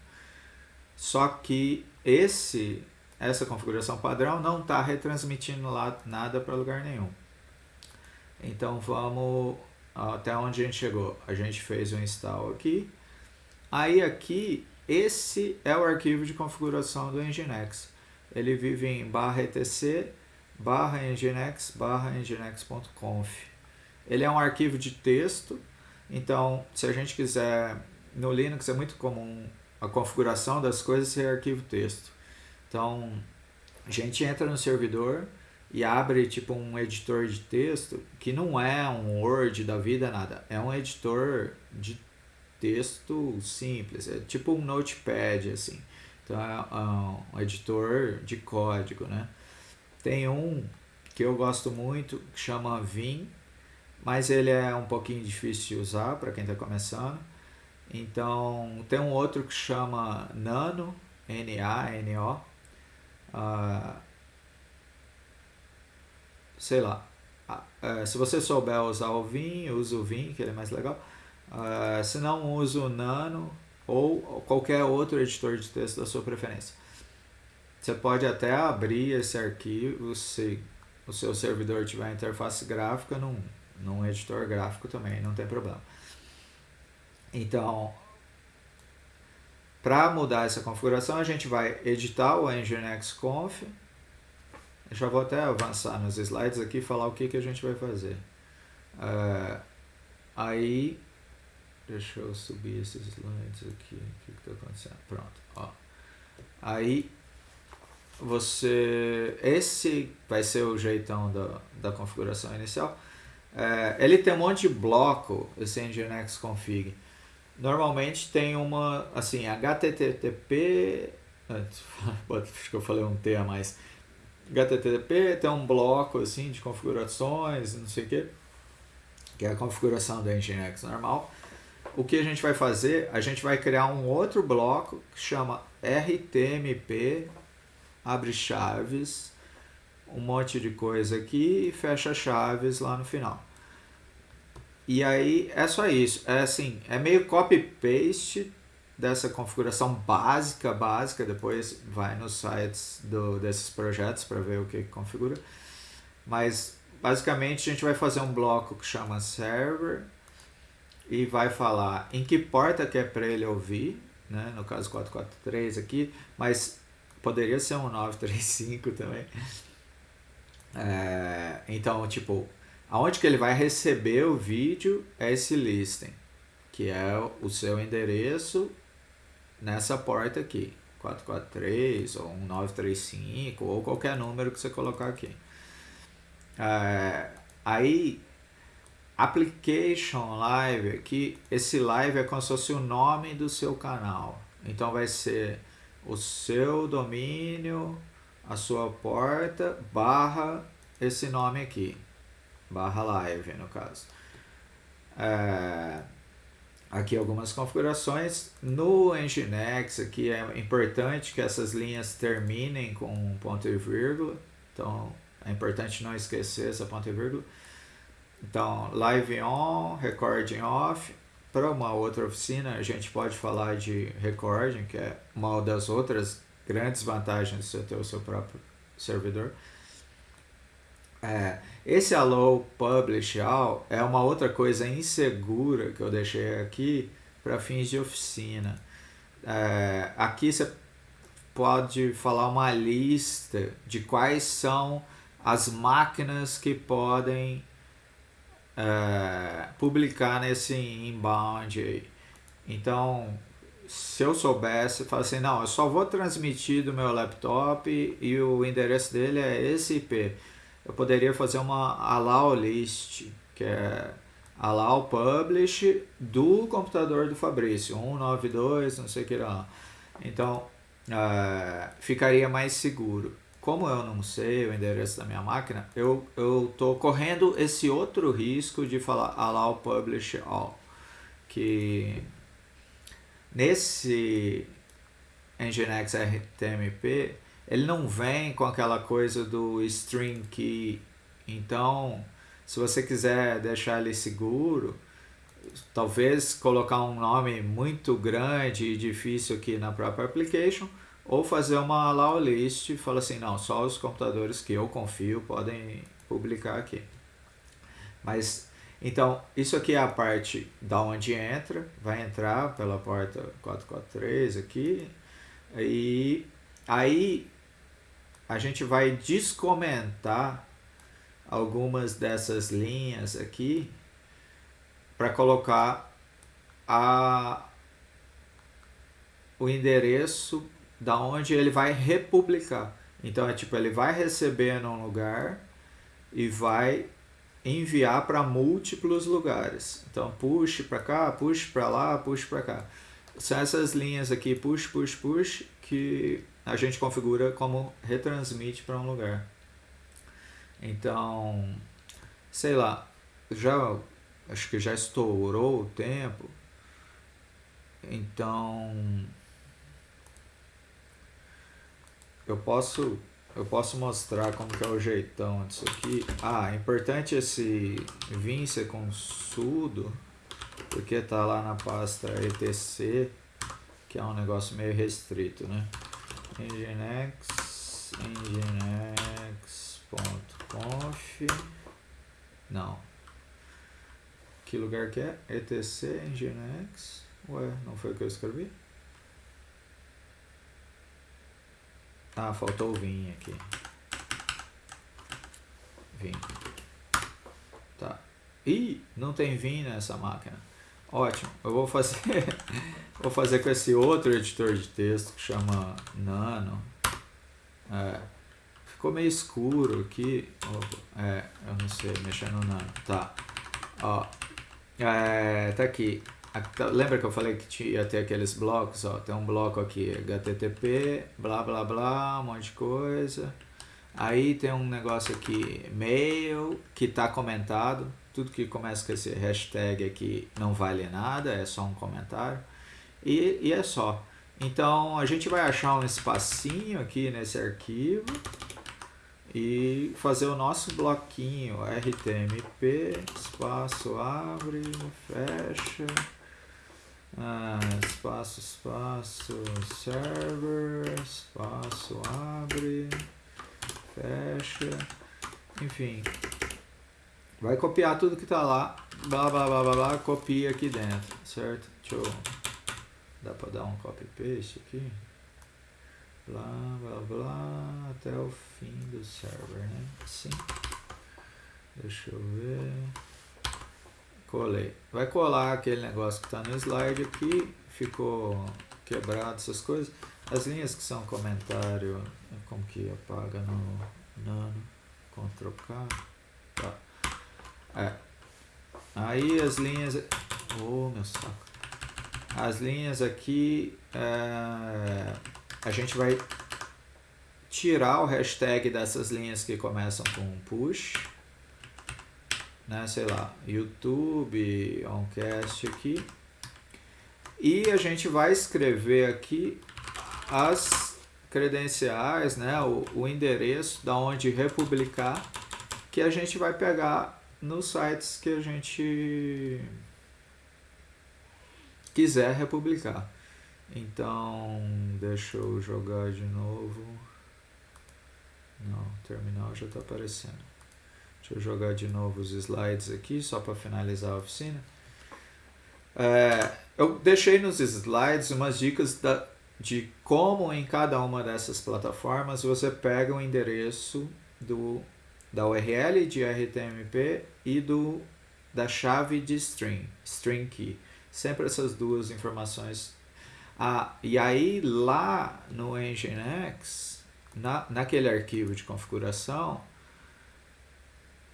Só que esse essa configuração padrão não está retransmitindo lá nada para lugar nenhum. Então vamos até onde a gente chegou. A gente fez o install aqui. Aí aqui, esse é o arquivo de configuração do Nginx. Ele vive em barra etc barra nginx barra nginx.conf. Ele é um arquivo de texto, então se a gente quiser, no Linux é muito comum a configuração das coisas ser arquivo texto. Então a gente entra no servidor e abre tipo um editor de texto que não é um Word da vida, nada. É um editor de texto simples, é tipo um notepad assim. Então é um editor de código, né? Tem um que eu gosto muito que chama Vim, mas ele é um pouquinho difícil de usar para quem está começando. Então tem um outro que chama Nano, N-A-N-O. Uh, sei lá. Uh, se você souber usar o Vim, use o Vim, que ele é mais legal. Uh, se não, use o Nano ou qualquer outro editor de texto da sua preferência. Você pode até abrir esse arquivo se o seu servidor tiver interface gráfica num, num editor gráfico também, não tem problema. Então, para mudar essa configuração, a gente vai editar o Nginx Conf. Eu já vou até avançar nos slides aqui e falar o que, que a gente vai fazer. Uh, aí Deixa eu subir esses slides aqui. O que está acontecendo? Pronto. Ó. Aí você. Esse vai ser o jeitão da, da configuração inicial. É, ele tem um monte de bloco, esse Nginx config. Normalmente tem uma, assim, HTTP. Acho que eu falei um T a mais. HTTP tem um bloco assim de configurações, não sei o que, que é a configuração do Nginx normal o que a gente vai fazer? A gente vai criar um outro bloco que chama RTMP, abre chaves, um monte de coisa aqui e fecha chaves lá no final. E aí é só isso, é assim, é meio copy-paste dessa configuração básica, básica, depois vai nos sites do, desses projetos para ver o que configura. Mas basicamente a gente vai fazer um bloco que chama server, e vai falar em que porta que é para ele ouvir, né? no caso 443 aqui, mas poderia ser um 935 também. É, então, tipo, aonde que ele vai receber o vídeo é esse listing, que é o seu endereço nessa porta aqui, 443 ou um 935 ou qualquer número que você colocar aqui. É, aí, application live aqui, esse live é como se fosse o nome do seu canal. Então vai ser o seu domínio, a sua porta, barra esse nome aqui, barra live no caso. É, aqui algumas configurações. No Nginx aqui é importante que essas linhas terminem com ponto e vírgula. Então é importante não esquecer essa ponto e vírgula. Então, live on, recording off. Para uma outra oficina, a gente pode falar de recording, que é uma das outras grandes vantagens de você ter o seu próprio servidor. É, esse allow publish all é uma outra coisa insegura que eu deixei aqui para fins de oficina. É, aqui você pode falar uma lista de quais são as máquinas que podem é, publicar nesse inbound aí. Então, se eu soubesse, falar assim, não, eu só vou transmitir do meu laptop e o endereço dele é esse IP eu poderia fazer uma allow list, que é allow publish do computador do Fabrício, 192, não sei o que lá. Então, uh, ficaria mais seguro. Como eu não sei o endereço da minha máquina, eu estou correndo esse outro risco de falar allow publish all, que nesse Nginx RTMP ele não vem com aquela coisa do string key. Então, se você quiser deixar ele seguro, talvez colocar um nome muito grande e difícil aqui na própria application, ou fazer uma allow list e falar assim, não, só os computadores que eu confio podem publicar aqui. Mas, então, isso aqui é a parte da onde entra, vai entrar pela porta 443 aqui, e aí a gente vai descomentar algumas dessas linhas aqui para colocar a, o endereço da onde ele vai republicar. Então é tipo, ele vai receber num lugar e vai enviar para múltiplos lugares. Então push para cá, push para lá, push para cá. São essas linhas aqui, push, push, push, que a gente configura como retransmite para um lugar. Então, sei lá, já acho que já estourou o tempo. Então, eu posso eu posso mostrar como que é o jeitão disso aqui. Ah, é importante esse vim ser com sudo, porque tá lá na pasta etc, que é um negócio meio restrito, né? nginx nginx.conf não que lugar que é? etc nginx ué, não foi o que eu escrevi? Ah, faltou o vim aqui vim tá ih, não tem vim nessa máquina Ótimo, eu vou fazer, vou fazer com esse outro editor de texto que chama Nano. É, ficou meio escuro aqui. É, eu não sei, mexer no Nano. Tá. Ó, é, tá aqui. Tá, lembra que eu falei que ia ter aqueles blocos? Ó, tem um bloco aqui, HTTP, blá blá blá, um monte de coisa. Aí tem um negócio aqui, mail, que está comentado tudo que começa com esse hashtag aqui não vale nada, é só um comentário. E, e é só. Então a gente vai achar um espacinho aqui nesse arquivo e fazer o nosso bloquinho RTMP, espaço abre, fecha, ah, espaço, espaço, server, espaço abre, fecha, enfim, Vai copiar tudo que tá lá, blá blá blá blá blá, copia aqui dentro, certo? Deixa eu... Dá pra dar um copy paste aqui? Blá blá blá, até o fim do server, né? Assim. Deixa eu ver. Colei. Vai colar aquele negócio que tá no slide aqui, ficou quebrado essas coisas. as linhas que são comentário, como que apaga no nano, Ctrl K, tá. É. Aí as linhas, oh meu saco, as linhas aqui, é, a gente vai tirar o hashtag dessas linhas que começam com push, né, sei lá, YouTube, oncast aqui, e a gente vai escrever aqui as credenciais, né, o, o endereço da onde republicar, que a gente vai pegar nos sites que a gente quiser republicar. Então, deixa eu jogar de novo. Não, o terminal já está aparecendo. Deixa eu jogar de novo os slides aqui, só para finalizar a oficina. É, eu deixei nos slides umas dicas da, de como em cada uma dessas plataformas você pega o endereço do, da URL de RTMP e do, da chave de string, string key. Sempre essas duas informações. Ah, e aí lá no Nginx, na, naquele arquivo de configuração,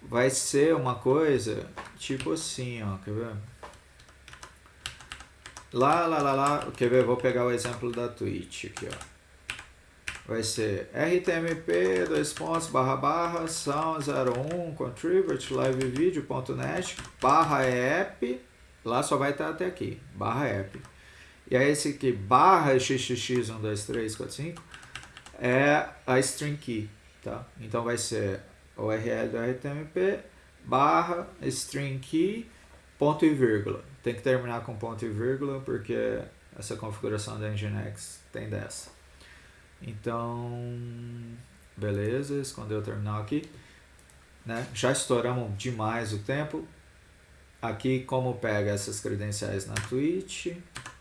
vai ser uma coisa tipo assim, ó, quer ver? Lá, lá, lá, lá, quer ver? Vou pegar o exemplo da Twitch aqui, ó. Vai ser rtmp, dois pontos, barra, barra, são 01, contribute, livevideo.net, barra app, lá só vai estar até aqui, barra app. E aí esse aqui, barra xxx, 1, 2, 3, 4, 5, é a string key, tá? Então vai ser URL do RTMP, barra, string key, ponto e vírgula. Tem que terminar com ponto e vírgula, porque essa configuração da Nginx tem dessa. Então, beleza, escondeu o terminal aqui. Né? Já estouramos demais o tempo. Aqui como pega essas credenciais na Twitch,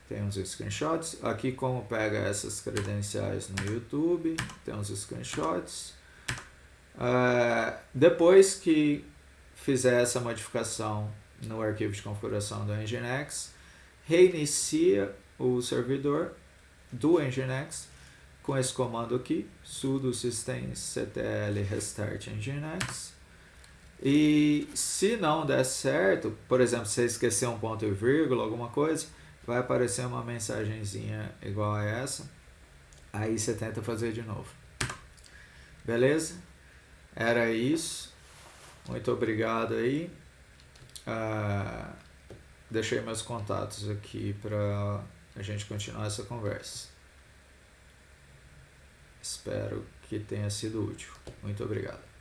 tem uns screenshots. Aqui como pega essas credenciais no YouTube, tem uns screenshots. Uh, depois que fizer essa modificação no arquivo de configuração do Nginx, reinicia o servidor do Nginx com esse comando aqui, sudo systemctl restart nginx. E se não der certo, por exemplo, se você esquecer um ponto e vírgula, alguma coisa, vai aparecer uma mensagenzinha igual a essa. Aí você tenta fazer de novo. Beleza? Era isso. Muito obrigado aí. Ah, deixei meus contatos aqui para a gente continuar essa conversa. Espero que tenha sido útil. Muito obrigado.